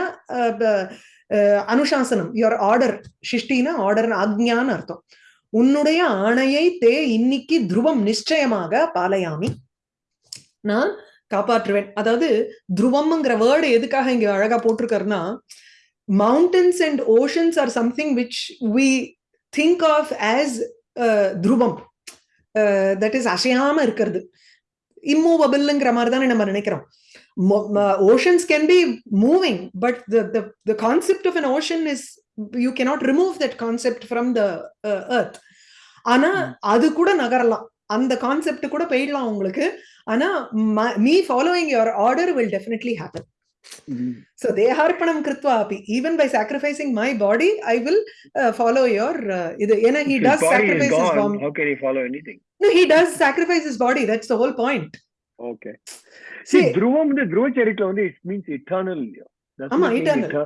S1: அனுசாசனம். யுவர் ஆர்டர் சிஷ்டின ஆர்டர் ஆக்ஞான்னு அர்த்தம். உன்னுடைய ஆணையை தே இன்னைக்கு துருவம் நிச்சயமாக பாலையாமி. நான் காப்பாற்றுவேன். அதாவது துருவம்ங்கிற வேர்டு எதுக்காக இங்க அழகா போட்டிருக்காருன்னா mountains and oceans are something which we think of as துருவம். Uh, தட் இஸ் அசையாம இருக்கிறது. இம்மூவபிள்ங்கிற மாதிரி தானே நம்ம நினைக்கிறோம். Oceans can be moving but the concept of an ocean is You cannot remove that concept from the earth ஆனா அது கூட நகரலாம் அந்த கான்செப்ட் கூட போயிடலாம் உங்களுக்கு ஆனா me following your order will definitely happen
S2: Mhm.
S1: So deharpanam kritva api. Even by sacrificing my body, I will uh, follow your. Uh, இது ஏன்னா he
S2: If
S1: does
S2: his body is
S1: sacrifice his
S2: gone,
S1: body.
S2: how can he follow anything?
S1: No, he does sacrifice his body. That's the whole point.
S2: Okay.
S1: See,
S2: See, Dhruvam, the Dhruva Charikla, only it means eternal. Does
S1: ஆமா,
S2: not mean
S1: eternal.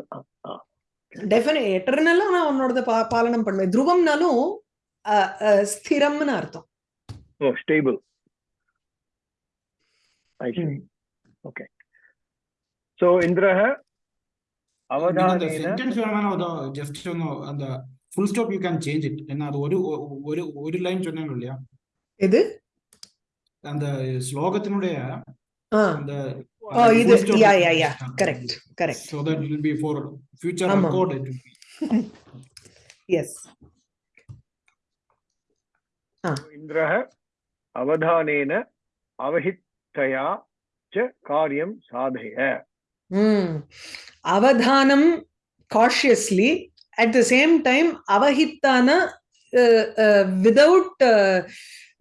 S2: Eter- ah, ah.
S1: definitely eternal நான் உன்னோடத பா பாலனம் பண்ணுவேன் துருவம்னாலும் uh, uh, ஸ்திரம்னு அர்த்தம்
S2: Oh, stable. I see.
S1: Hmm.
S2: Okay. So, Indraha,
S3: அந்த
S2: அவதானேன
S3: sentence வேணா just ஒன்னு அந்த full stop you can change it என்ன அது ஒரு ஒரு ஒரு லைன் சொன்னாங்க இல்லையா
S1: எது
S3: அந்த ஸ்லோகத்தினுடைய
S1: ஆ
S3: oh
S1: either yeah yeah yeah standard. correct correct
S3: so that will be for future
S1: um,
S3: record it will be
S1: yes
S2: इन्द्रः अवधानेन अवहितया च कार्यं साधय
S1: अवधानं cautiously at the same time avahitana uh, uh, without uh,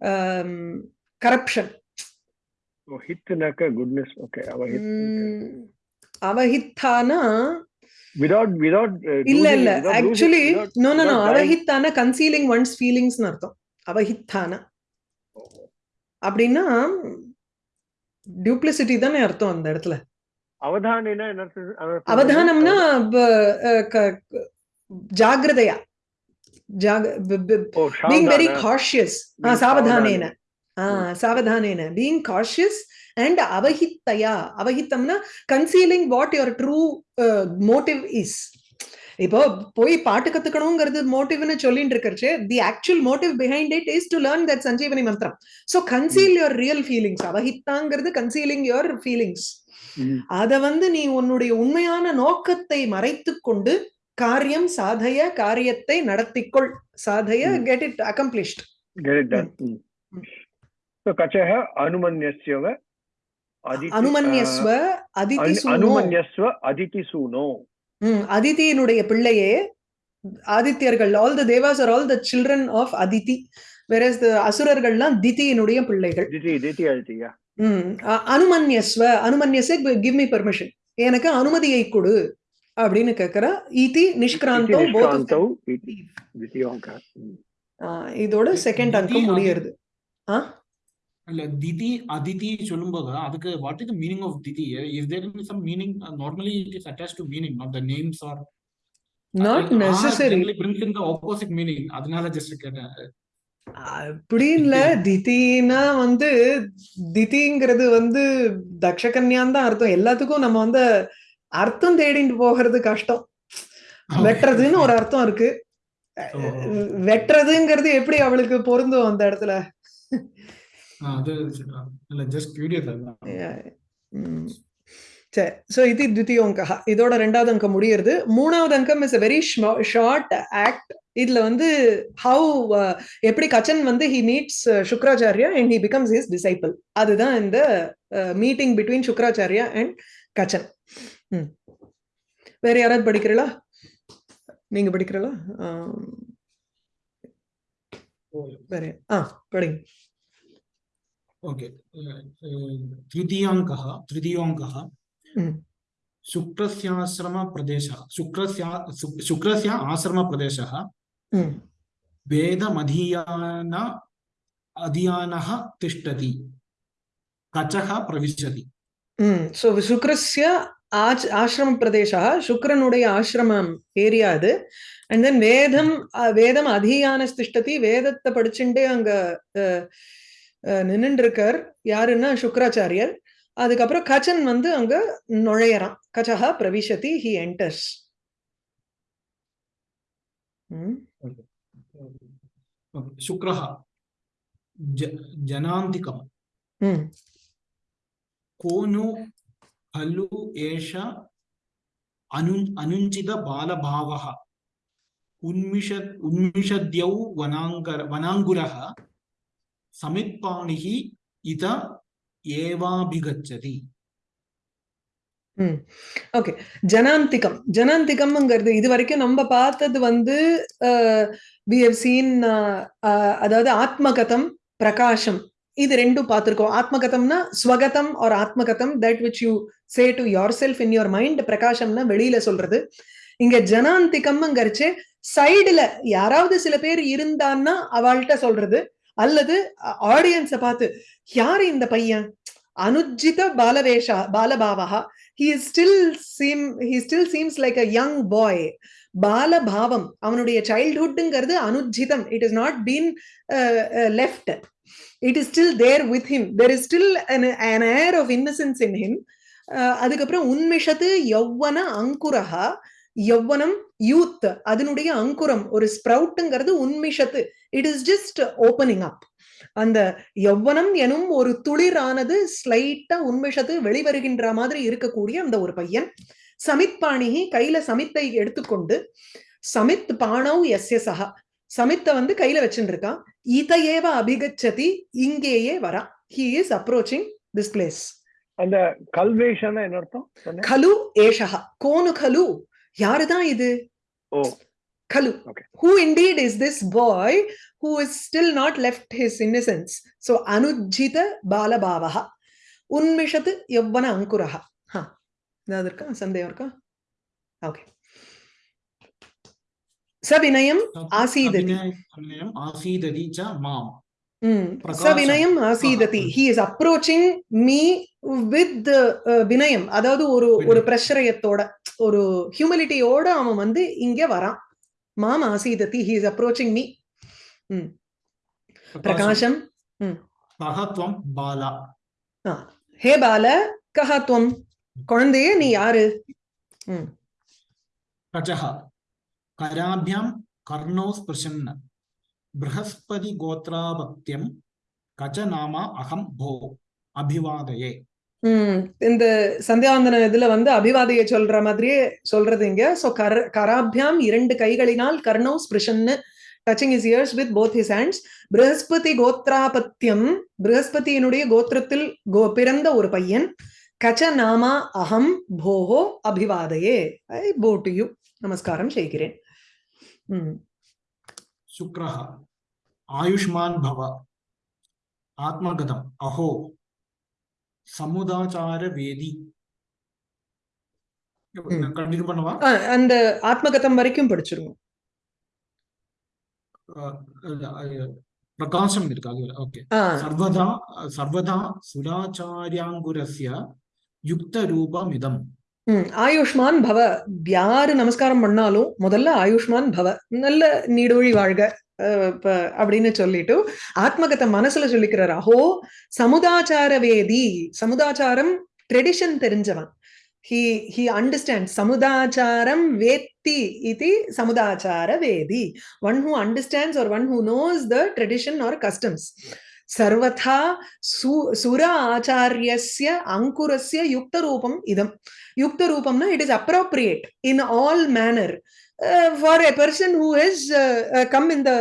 S1: um, corruption
S2: Oh, okay.
S1: Hmm. Avahittana,
S2: Without without uh,
S1: இல்ல இல்ல. Actually no
S2: no no.
S1: அவஹித்தான concealing one's feelings அர்த்தம். அவஹித்தான அப்படின்னா duplicity தானே அர்த்தம் அந்த இடத்துல? அவதானம்னா ஜாகிரதையா. சாவதானேன.
S2: சாவதான.
S1: சாவதானேன பீங் காஷியஸ் அண்ட் அவஹித்தயா அவஹித்தம்னா concealing what your true motive is இப்போ போய் பாட்டு கத்துக்கணுங்கிறது மோட்டிவ்னு சொல்லிட்டு இருக்கிறச்சு the actual motive behind it is to learn that Sanjeevani மந்திரம் so conceal your real feelings அவஹித்தாங்கிறது concealing your feelings. அத வந்து நீ உன்னுடைய உண்மையான நோக்கத்தை மறைத்துக் கொண்டு காரியம் சாதய காரியத்தை நடத்திக்கொள். சாதய.
S2: Get it accomplished So, kachah anumanyasyava aditi-
S1: அனுமன்யஸ்வ அதிதி சூனோ அதிதியினுடைய பிள்ளையே ஆதித்யர்கள் all the devas are all the children of Aditi whereas அசுரர்கள்லாம் திதியினுடைய பிள்ளைகள். அனுமன்யஸ்வ அனுமன்யசே கிவ் மீ பர்மிஷன் எனக்கு அனுமதியை கொடு அப்படின்னு கேக்குறா இதி நிஷ்கிராந்தோ இதோட செகண்ட் அங்கம் முடியறது. ஆ?
S3: இல்ல திதி அதிதி சொல்லும்போது அதுக்கு what is meaning of Diti? Is there some meaning normally it is attach to meaning not the names are
S1: not necessary
S3: brings in the opposite meaning அதனால ஜஸ்ட் கேட்டேன்.
S1: அப்படி இல்ல. திதினா வந்து திதிங்கிறது வந்து தக்ஷகன்யான் தான் அர்த்தம். எல்லாத்துக்கும் நம்ம வந்து அர்த்தம் தேடிட்டு போகிறது கஷ்டம். வெட்டுறதுன்னு ஒரு அர்த்தம் இருக்கு. வெட்டுறதுங்கிறது எப்படி அவளுக்கு பொருந்தும் அந்த இடத்துல?
S3: அது இல்ல ஜஸ்ட் கியூரியஸ்
S1: ம். சரி சோ இது தித்தியோங்கா இதோட ரெண்டாவது அங்கம் முடியறது. மூணாவது அங்கம் is a very short act இதுல வந்து ஹவு எப்படி கச்சன் வந்து he meets Shukracharya and he becomes his disciple அதுதான் இந்த meeting between Shukracharya and Kachan. வேற யாராவது படிக்கிறீங்களா நீங்க படிக்கிறீங்களா வேற ஆ படிங்க.
S3: ओके तृतीयाङ्कः तृतीयोऽङ्कः
S1: ம்.
S3: शुक्रस्याश्रमप्रदेशः शुक्रस्य शु- शुक्रस्य आश्रमप्रदेशः
S1: ம்.
S3: वेदमधीयान अधीयानः तिष्ठति कचः प्रविशति
S1: ம் ஸோ சுக்ரஸ்ய ஆச் ஆசிரம பிரதேசா சுக்ரனுடைய ஆசிரமம் ஏரியா அது அண்ட் தென் வேதம் அஹ், வேதம் அதியான திஷ்டதி வேதத்தை படிச்சுட்டே அங்க நின்றுட்டு இருக்கார் யாருன்னா சுக்கராச்சாரியர். அதுக்கப்புறம் கச்சன் வந்து அங்க நுழையறான். கச்சகா பிரவிஷதி ஹி என்டர்ஸ் சுக்ரஹா.
S3: ஜனாந்திகம். கோனு ஹலு ஏஷ அனு அனுஞ்சித பாலபாவக உன்மிஷ உன்மிஷத்யௌ வனாங்கர வனாங்குரஹ. சமிப்பாணிகி இத
S1: ஏவாபிகச்சதி. ஓகே. ஜனாந்திகம். ஜனாந்திகம்ங்கிறது இது வரைக்கும் நம்ம பார்த்தது வந்து வி ஹவ் சீன் அதாவது ஆத்மகதம் பிரகாஷம். இது ரெண்டும் பார்த்துருக்கோம். ஆத்மகதம்னா ஸ்வகதம் or ஆத்மகதம் that which you say to your self in your mind பிரகாஷம்னா வெளியில சொல்றது. இங்க ஜனாந்திகம்ங்கிறச்சு சைடுல யாராவது சில பேர் இருந்தான்னா அவள்கிட்ட சொல்றது. அல்லது ஆடியன்ஸை பார்த்து யாரு இந்த பையன்? அனுஜித பாலவேஷா பாலபாவா யங் பாய் பாலபாவம் அவனுடைய சைல்ட்ஹுட்டுங்கிறது அனுஜிதம். It is not been left it is still there with him there is still an air of innocence in him. அதுக்கப்புறம் உன்மிஷத்து யௌவன அங்குரஹா யௌவனம் யூத். அதனுடைய அங்குரம் ஒரு ஸ்ப்ரவுட்டுங்கிறது உன்மிஷத்து. It is just opening up அந்த யௌவனம் எனும் ஒரு துளிரானது ஸ்லைட்டா உண்மிஷத்து வெளிவருகின்ற மாதிரி இருக்கக்கூடிய அந்த ஒரு பையன் சமித் பாணிகி கையில சமித்தை எடுத்துக்கொண்டு சமித் பாணவ் எஸ்ய சஹா சமித்தை வந்து கையில வச்சுட்டு இருக்கான் இதையேவ அபிகச்சதி இங்கேயே வரா. He is approaching this place
S2: அந்த கல்வேஷன்னா என்ன அர்த்தம்?
S1: கலு ஏஷா கோனு கலு. யாருதான் இது? கலு
S2: Okay.
S1: who indeed is this boy who is still not left his innocence? So anujjita balabhavaha. அங்குரஹ ஹா ஏதாவது இருக்கா சந்தேகம் இருக்கா ஓகே சவினயம் ஆசீததி.
S3: ஆசீததி ச மாம்.
S1: சவினயம் ஆசீததி he is approaching me with uh, வினயம் அதாவது ஒரு ஒரு. பிரஷரயத்தோட ஒரு ஹியூமிலிட்டியோட அவன் வந்து இங்க வரான். மாம் ஆசீததி he is approaching me பிரகாஷம்
S3: சகத்வம் Bala
S1: ஆ. ஹே பால கஹத்வம் குழந்தையே நீ யாரு ம்.
S3: கஜः कराभ्यां कर्णौ स्पृशन् बृहस्पति गोत्रापत्यं कच नाम अहं भो अभिवादये
S1: உம் இந்த சந்தியாவந்தன இதுல வந்து அபிவாதியை சொல்ற மாதிரியே சொல்றது இங்க. சோ கர் கராபியாம் இரண்டு கைகளினால் கர்ணோ ஸ்பிருஷன்னு touching is ears with both his hands Brihaspati கோத்ராபத்தியம் பிருகஸ்பதியினுடைய கோத்திரத்தில் கோ பிறந்த ஒரு பையன். கச்ச நாமா அகம் போஹோ அபிவாதையே. ஐ போ டு யூ நமஸ்காரம் செய்கிறேன். சுக்ரஹ.
S3: ஆயுஷ்மான் பவ. ஆத்மகதம். அஹோ. சமுதாச்சார வேதி. கண்டினியூ பண்ணவா?
S1: அந்த ஆத்மகதம் வரைக்கும்
S3: படிச்சிருவோம் பிரகாசம் இருக்கு? அது ஓகே
S1: சர்வதா
S3: சர்வதா சுராச்சாரியாங்குரஸ்ய யுக்த ரூபம்
S1: இதம் ஆயுஷ்மான் பவ. யாரு நமஸ்காரம் பண்ணாலும் முதல்ல ஆயுஷ்மான் பவ. நல்ல நீடோழி வாழ்க. அப்படின்னு சொல்லிட்டு ஆத்மகத்தை மனசுல சொல்லிக்கிறார். அஹோ சமுதாச்சார வேதி சமுதாச்சாரம் ட்ரெடிஷன் தெரிஞ்சவன். ஹி ஹி அண்டர்ஸ்டாண்ட் சமுதாச்சாரம் வேத்தி இது சமுதாச்சார வேதி one who understands or one who knows the tradition or customs சர்வதா சு சுர ஆச்சாரியஸ்ய அங்குரஸ்ய யுக்தரூபம் இதம். யுக்த ரூபம்னா it is appropriate in all manner for a person who is come in the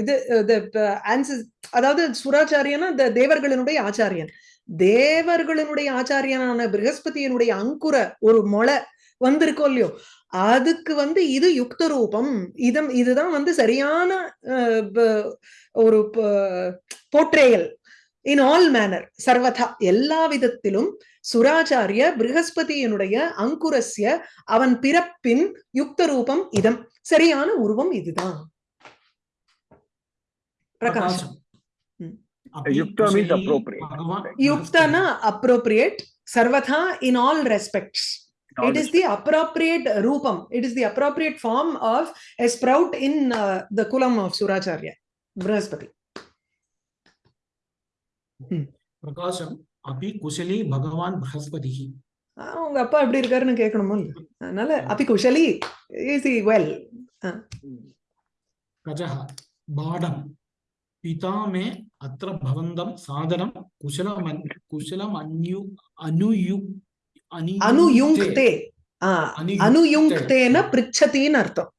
S1: இது uh, ஆன்சஸ் uh, அதாவது சுராச்சாரியனா இந்த தேவர்களினுடைய ஆச்சாரியன். தேவர்களினுடைய ஆச்சாரியனான ப்ரகஸ்பதியினுடைய அங்குர ஒரு மொளை வந்திருக்கோ இல்லையோ அதுக்கு வந்து இது யுக்த ரூபம். இதம் இதுதான் வந்து சரியான ஒரு போற்றேயல். இன் ஆல் மேனர் சர்வதா எல்லா விதத்திலும் சுராச்சாரிய பிருகஸ்பதியினுடைய அங்குரஸ்ய அவன் பிறப்பின் யுக்த ரூபம் இதம். சரியான உருவம் இதுதான்.
S3: பிரகாசம்.
S1: யுக்தனா அப்ரோப்ரியேட் சர்வதா in all respects it is the appropriate rupam. It is the appropriate form
S3: பிரகாசம் அபி குசலி பகவான்
S1: பிரகஸ்பதி அவங்க அப்பா எப்படி இருக்காருன்னு கேட்கணும் அதனால அபி குஷலி இஸ் இ வெல்
S3: கஜஹ பாடம் பிதா மே அத்திர பவந்தம் சாதனம் குசலம் குசலம் அன்யு அனுயு
S1: அனுயுங்க்தே அனுயுங்க்தேன பிரிச்சதின்னு அர்த்தம்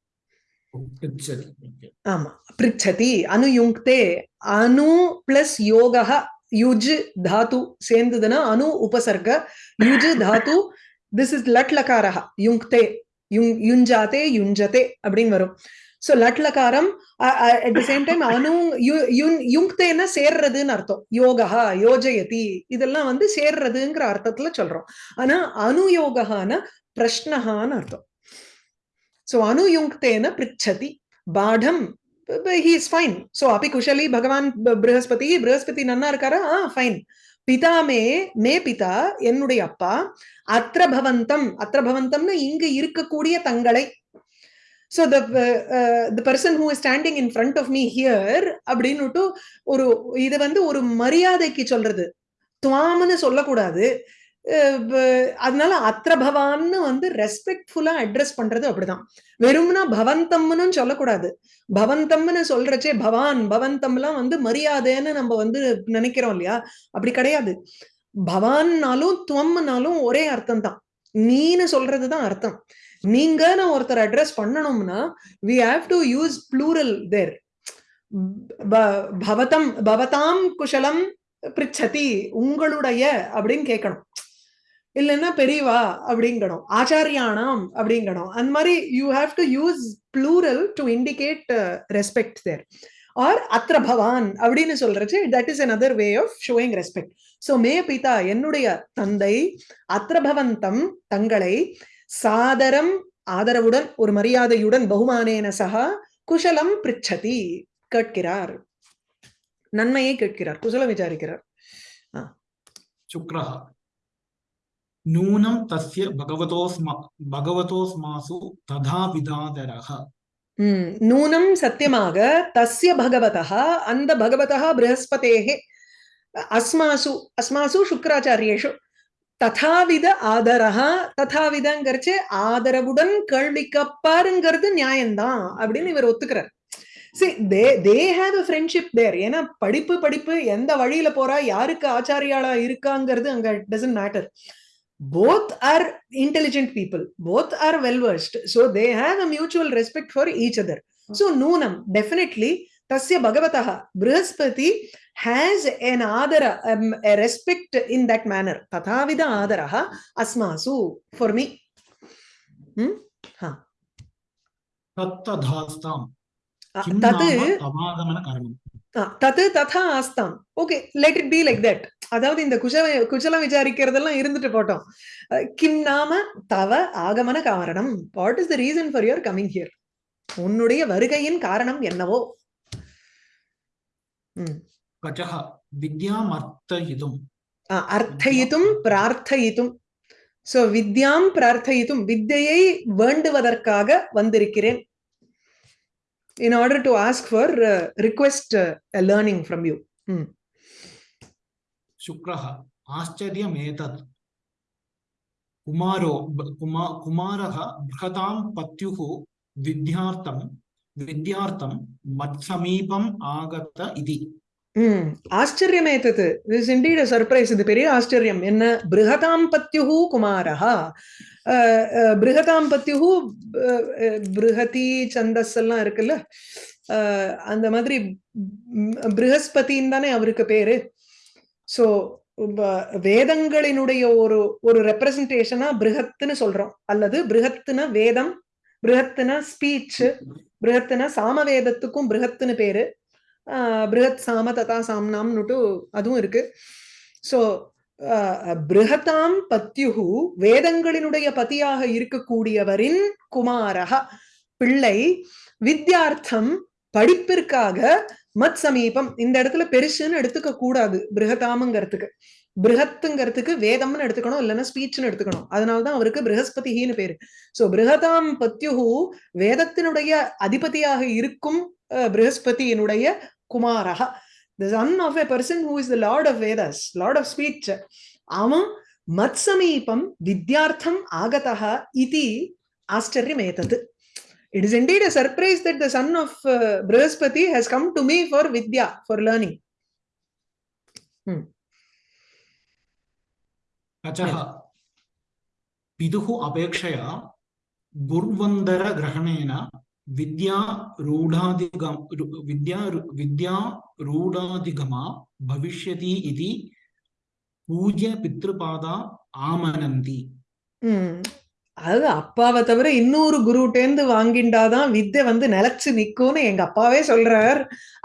S1: ஆமா பிரிச்சதி அனுயுங்க்தே அனு plus யோகः யுஜ் Tattva சேர்ந்ததுன்னா Anu உபசர்க யுஜ் Tattva this is லட் லகாரஹ யுங்க்தே யுங் யுஞ்சாதே யுஞ்சதே அப்படின்னு வரும் சோ லட் லகாரம் அட் தி சேம் டைம் அனு யு- யுங்க்தேன்னா சேர்றதுன்னு அர்த்தம் யோகா யோஜயதி இதெல்லாம் வந்து சேர்றதுங்கிற அர்த்தத்துல சொல்றோம் ஆனா அனுயோகான பிரஷ்னஹான்னு அர்த்தம் சோ அனுயுங்க்தேன பிரிச்சதி பாடம் ஹி இஸ் ஃபைன் சோ அபி குஷலி பகவான் ப- ப்ரஹஸ்பதி ப்ரஹஸ்பதி நன்னா இருக்காரா ஆ ஃபைன் பிதா மே மே பிதா என்னுடைய அப்பா அத்திர பவந்தம் அத்திர பவந்தம்னு இங்கு இருக்கக்கூடிய தங்களை so the the person who standing in front of me here அப்படின்னுட்டு ஒரு இது வந்து ஒரு மரியாதைக்கு சொல்றது துவாம்னு சொல்லக்கூடாது அதனால அத்ர பவான்னு வந்து ரெஸ்பெக்ட்ஃபுல்லா அட்ரஸ் பண்றது அப்படிதான். வெறும்னா பவந்தம்னு சொல்லக்கூடாது. பவந்தம்னு சொல்றச்சே பவான் பவந்தம்லாம் வந்து மரியாதைன்னு நம்ம வந்து நினைக்கிறோம் இல்லையா? அப்படி கிடையாது. பவான்னாலும் துவம்னாலும் ஒரே அர்த்தம் தான் நீன்னு சொல்றதுதான் அர்த்தம். நீங்கன்னு ஒருத்தர் அட்ரஸ் பண்ணணும்னா we have to use plural there பவதம் பவதாம் குஷலம் பிரிச்சதி உங்களுடைய அப்படின்னு கேட்கணும். இல்லைன்னா பெரியவா அப்படிங்கணும். ஆச்சாரியானாம் அப்படிங்கணும். அந்த மாதிரி you have to use plural to indicate respect there are அத்திர பவான் அப்படின்னு சொல்றச்சு that is another way of showing respect so மே பிதா என்னுடைய தந்தை அத்திரபவந்தம் தங்களை சாதரம் ஆதரவுடன் ஒரு மரியாதையுடன் பகுமானேன சகா குஷலம் பிரிச்சதி கேட்கிறார். நன்மையை கேட்கிறார். குசலம் விசாரிக்கிறார்.
S3: சுக்ரஹா. நூனம் தஸ்ய பகவதோஸ்மா பகவதோஸ்மாசு ததா
S1: விதாதரக நூனம் சத்தியமாக தஸ்ய பகவதா அந்த பகவதா பிரகஸ்பதேகே அஸ்மாசு அஸ்மாசு சுக்கராச்சாரியேஷு ததாவித ஆதரகா ததாவிதங்கிறச்சு ஆதரவுடன் கேள்விக்கப்பாருங்கிறது நியாயம்தான் அப்படின்னு இவர் ஒத்துக்கிறார் சரி தே they have a friendship there ஏன்னா படிப்பு படிப்பு எந்த வழியில போறா யாருக்கு ஆச்சாரியாளா இருக்காங்கிறது அங்க doesn't matter both are intelligent people. Both are well versed. So they have a mutual respect for each other. So noonam definitely tasya bhagavataha brihaspati has an adara um, a respect in that manner. Tathavida asma asmasu for me. Hmm? Ha
S3: tattadhastam.
S1: Tat तत् तथा आस्ताम् okay let it be like அதாவது இந்த குஜ குஜலம் விசாரிக்கிறதெல்லாம் இருந்துட்டு போட்டோம். கிம் நாம தவ ஆகமன காரணம். What is the reason for your coming here உன்னுடைய வருகையின் காரணம் என்னவோ?
S3: கஜஹ
S1: வித்யாம் அர்த்தயிதும் பிரார்த்தயிதும். சோ வித்யாம் பிரார்த்தயிதும். வித்தையை வேண்டுவதற்காக வந்திருக்கிறேன். In order to ask for request request uh, you
S3: learning சுக்ரஹ ஆச்சரியமேதத் குமாரோ குமா குமாரக பிருகதாம் வித்யார்த்தம் வித்யார்த்தம் மத் சமீபம் ஆகத்த இதி
S1: ம் ஆச்சரியம் ஏத்தது திஸ் இன்டீட் அ சர்ப்ரைஸ் இது பெரிய ஆச்சரியம் என்ன பிருகதாம் பத்யுஹு குமாரஹா பிருகதாம் பத்யுஹு பிருகதி சந்தஸ் எல்லாம் இருக்குல்ல அந்த மாதிரி பிருகஸ்பதின்னு தானே அவருக்கு பேரு சோ வேதங்களினுடைய ஒரு ஒரு ரெப்ரசன்டேஷனா பிருகத்துன்னு சொல்றோம். அல்லது பிருகத்துன வேதம் பிருகத்துன ஸ்பீச் பிருகத்துன சாமவேதத்துக்கும் பிருகத்துன்னு பேரு. ஆஹ் பிருகத் சாம ததா சாம்னாம்னுட்டு அதுவும் இருக்கு. சோ பிருகதாம் பத்யுகு வேதங்களினுடைய பதியாக இருக்கக்கூடியவரின் குமாரக பிள்ளை வித்யார்த்தம் படிப்பிற்காக மத் சமீபம் இந்த இடத்துல பெருசுன்னு எடுத்துக்க கூடாது. பிருகதாமுங்கிறதுக்கு. பிருகத்துங்கிறதுக்கு வேதம்னு எடுத்துக்கணும் இல்லைன்னா ஸ்பீச்னு எடுத்துக்கணும். அதனாலதான் அவருக்கு பிருகஸ்பதிஹின்னு பேரு. சோ பிருகதாம் பத்யுஹு வேதத்தினுடைய அதிபதியாக இருக்கும் அஹ், பிருகஸ்பதியினுடைய குமாரஹ. The of of a person who is the lord of vedas lord of speech. அவன் மத்சமீபம் வித்யார்த்தம் ஆகதः ஆச்சரியம் ஏத்தது It is indeed a surprise that the son of uh, Brihaspati has come to me for Vidya, for learning.
S3: Hmm. అచహ పిదుః అపేక్షయా గుర్వందర గ్రహణేన విద్యా రూఢాదిగమ విద్యా విద్యా రూఢాదిగమ భవిష్యతి ఇది
S1: పూజ్య పితృపాద ఆమనంతి அது அப்பாவை தவிர இன்னொரு குருட்டேந்து வாங்கிண்டாதான் வித்தை வந்து நிலைச்சு நிக்கும்னு எங்க அப்பாவே சொல்றார்.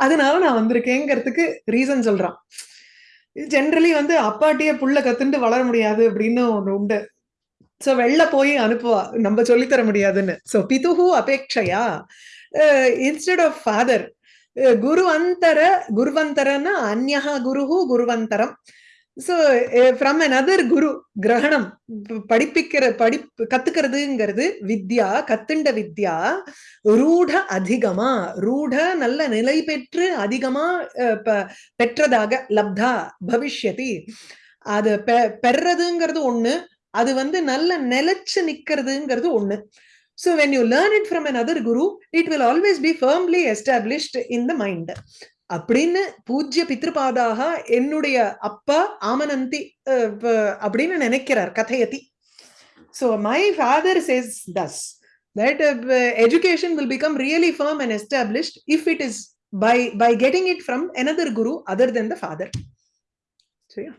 S1: அதனால நான் வந்திருக்கேங்கிறதுக்கு ரீசன் சொல்றான். ஜென்ரலி வந்து அப்பாட்டியே புள்ள கத்துண்டு வளர முடியாது அப்படின்னு ஒன்று உண்டு. சோ வெளில போய் அனுப்புவா. நம்ம சொல்லித்தர முடியாதுன்னு. சோ பிதுஹு அபேட்சையா இன்ஸ்டெட் ஆஃப் ஃபாதர் குருவந்தர குருவந்தரன்னா அந்யஹா குருஹு குருவந்தரம். சோ ஃப்ரம் அனதர் குரு கிரகணம் படிப்பிக்கிற படி கத்துக்கிறதுங்கிறது வித்யா கத்துண்ட வித்யா ரூட அதிகமா ரூட நல்ல நிலை பெற்று அதிகமா அஹ், பெற்றதாக லப்தா பவிஷ்யதி. அது பெ- பெறதுங்கிறது ஒண்ணு அது வந்து நல்ல நிலைச்சு நிக்கிறதுங்கிறது ஒண்ணு. So when you learn it from another guru it will always be firmly established in the mind அப்படின்னு பூஜ்ய பித்ருபாதாக என்னுடைய அப்பா ஆமனந்தி ப- அப்படின்னு நினைக்கிறார் கதையதி. So my father says thus uh, education will become really firm and established if it is by by getting it from another guru other than the father. சரியா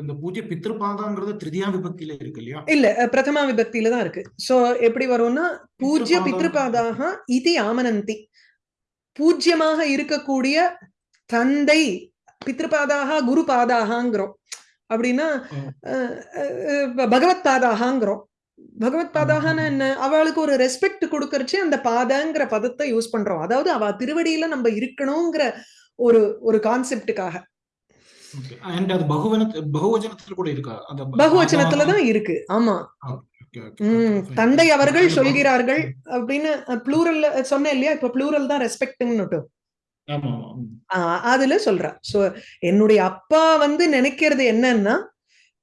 S3: இந்த பூஜை பித்ருபாதாங்கிறது திருதியா விபக்தியில இருக்கு இல்லையா?
S1: இல்ல பிரதமா விபக்தியில தான் இருக்கு. சோ எப்படி வரும்னா பூஜ்ய. பித்ருபாதாக இதி ஆமனந்தி பூஜ்யமாக இருக்கக்கூடிய தந்தை பித்ருபாதாக குரு பாதாகங்கிறோம் அப்படின்னா பகவத் பாதாகங்கிறோம் பகவத் பாதாகன்னு. என்ன? அவளுக்கு ஒரு ரெஸ்பெக்ட் கொடுக்கறச்சு அந்த பாதங்கிற பதத்தை யூஸ் பண்றோம். அதாவது அவ திருவடியில நம்ம இருக்கணுங்கிற ஒரு ஒரு கான்செப்டுக்காக
S3: பகுவச்சனத்துல கூட இருக்கா? அந்த ப-
S1: பகுவச்சனத்துல தான் இருக்கு. ஆமா. தந்தை அவர்கள் சொல்கிறார்கள் அப்படின்னு ப்ளூரல் சொன்னேன் இல்லையா? இப்ப ப்ளூரல் தான் ரெஸ்பெக்ட்னு. அதுல சொல்றா. சோ என்னுடைய அப்பா வந்து நினைக்கிறது என்னன்னா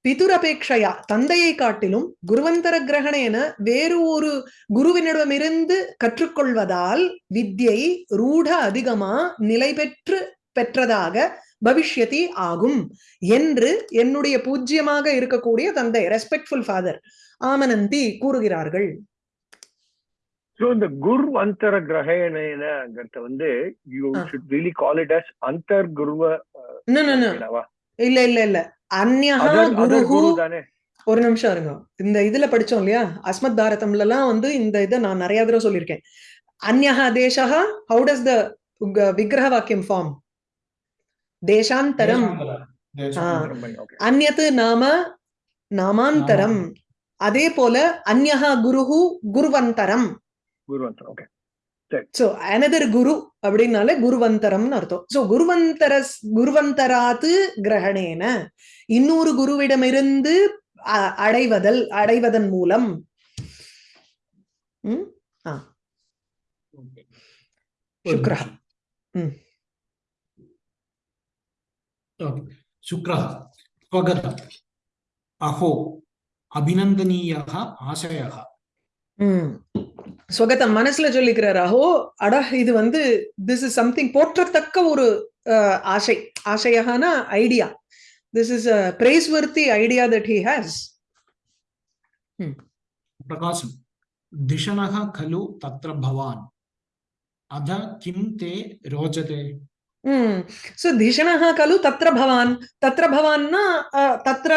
S1: பிதுரபேட்சையா தந்தையை காட்டிலும் குருவந்தர கிரகணேன வேறு ஒரு குருவினிடமிருந்து கற்றுக்கொள்வதால் வித்யை ரூಢ அதிகமா நிலை பெற்று பெற்றதாக பவிஷ்யதி ஆகும் என்று என்னுடைய பூஜ்யமாக இருக்கக்கூடிய தந்தை ரெஸ்பெக்ட்ஃபுல் ஃபாதர் ஆமனந்தி கூறுகிறார்கள்.
S2: ஸோ இந்த குர் அந்தர கிரகணங்கிறத வந்து
S1: you.
S2: Should really call it as அந்தர் குருவ?
S1: இல்ல இல்ல இல்ல. அந்யா குருஹு
S2: குரு தானே
S1: ஒரு நிமிஷம் இருங்க. இந்த இதுல படிச்சோம் இல்லையா? அஸ்மத் பாரதம்ல எல்லாம் வந்து இந்த இதை நான் நிறைய தடவை சொல்லியிருக்கேன். அந்யஹா தேசா ஹவு டஸ் த விக்கிரக வாக்கியம் ஃபார்ம் தேசாந்தரம். அந்யத்து நாம நாமாந்தரம். அதே போல அந்யஹா குருஹு குருவந்தரம். சோ அனதர் குரு அப்படின்னாலே குருவந்தரம்னு அர்த்தம். சோ குருவந்தர குருவந்தராத்து கிரகணேன. இன்னொரு குருவிடமிருந்து அடைவதல் அடைவதன் மூலம். ம்?
S3: Okay.
S1: சுக்ரஹ.
S3: ஸ்வகத அஹோ. அபிநந்தனீயா ஆசையா
S1: உம் ஸ்வகத மனசுல சொல்லிக்கிறார் அஹோ அடா இது வந்து திஸ் இஸ் சம்திங் போற்றத்தக்க ஒரு ஆசை. ஆசையானா idea. This is praiseworthy idea that he
S3: has பிரகாசம். திஷனக கலு தத்ர பவான். அத கிம் தே
S1: ரோஜதே. சோ திஷணஹ கலு தத்ர பவான். தத்ர பவான்னா தத்ர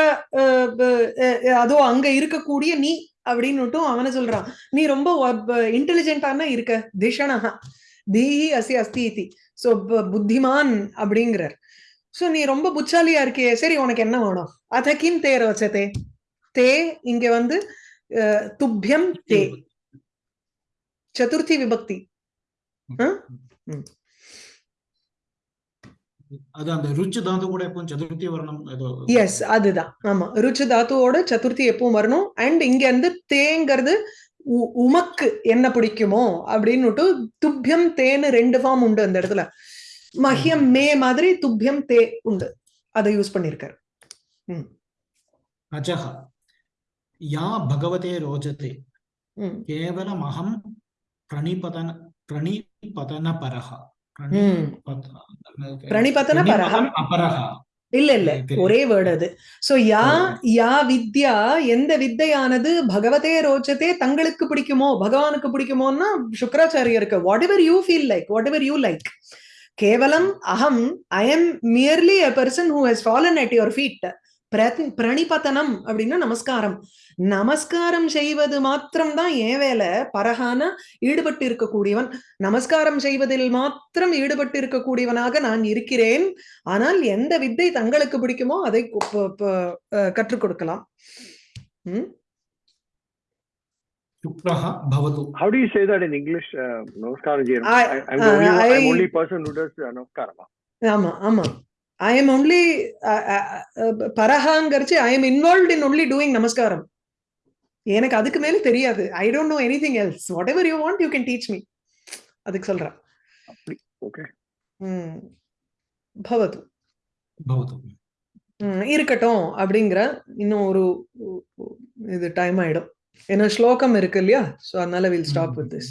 S1: அதோ அங்க இருக்கக்கூடிய நீ அப்படின்னுட்டும் அவன சொல்றான். நீ ரொம்ப இன்டெலிஜென்டான இருக்க. திஷணஹ தீஹி அசி அஸ்தி இதி. சோ புத்திமான் அப்படிங்கிறார். சோ நீ ரொம்ப புச்சாலியா இருக்கியே. சரி உனக்கு என்ன வேணும்? அத கிம் தே ரோச்சதே தே இங்க வந்து அஹ், துப்யம் தே. சதுர்த்தி விபக்தி
S3: அது அந்த ருச்சு தாது கூட எப்போ சதுர்த்தி வர்ணம் ஏதோ அதான் அந்த ருச்சி தாத்து கூட எப்பவும் சதுர்த்தி வரணும்
S1: எஸ் அதுதான். ஆமா. ருச்சு தாத்துவோட சதுர்த்தி எப்பவும் வரணும். அண்ட் இங்க இருந்து தேங்கிறது உமக்கு என்ன பிடிக்குமோ அப்படின்னு துப்பியம் தேன்னு ரெண்டு ஃபார்ம் உண்டு அந்த இடத்துல. மஹியம் மே மாதிரி துப்பியம் தே உண்டு. அதை யூஸ் பண்ணிருக்காரு
S3: அஜஹ. யா
S1: பகவதே
S3: ரோஜதே. கேவலம் அகம்
S1: பிரணிபதன
S3: பிரணிபதன
S1: பரஹா. பிரணிபதன
S3: பரஹா? அபரஹா.
S1: இல்ல இல்ல. ஒரே வேர்டு அது. சோ யா யா வித்யா எந்த வித்தையானது பகவதே ரோச்சதே தங்களுக்கு பிடிக்குமோ பகவானுக்கு பிடிக்குமோன்னா சுக்கராச்சாரியருக்கு. Whatever you feel like whatever you like கேவலம் அகம் I am merely a person who has fallen at your feet பிரணிபதனம் அப்படின்னா நமஸ்காரம். நமஸ்காரம் செய்வது மாத்திரம்தான் ஏன் வேலை பரகான ஈடுபட்டு இருக்கக்கூடியவன் நமஸ்காரம் செய்வதில் மாத்திரம் ஈடுபட்டு இருக்கக்கூடியவனாக நான் இருக்கிறேன் ஆனால் எந்த வித்தை தங்களுக்கு பிடிக்குமோ அதை கற்றுக் கொடுக்கலாம்
S3: உம்
S2: How do you say that in English? Uh, Namaskaram, Jairam.
S1: I,
S2: am the only, I, I'm only person who does uh, Namaskaram.
S1: Ama, ama. I am only, uh, uh, Parahangarichi, I am involved in only doing Namaskaram. எனக்கு அதுக்கு மேல தெரியாது. I don't know anything else whatever you want you can teach me அதுக்கு சொல்றா
S2: அப்படி.
S1: Okay ம். பவது. பவது. இருக்கட்டும் அப்படிங்கிற இன்னும் ஒரு இது டைம் ஆயிடும். ஏன்னா ஸ்லோகம் இருக்கு இல்லையா? ஸோ அதனால வில் ஸ்டாப் வித் திஸ்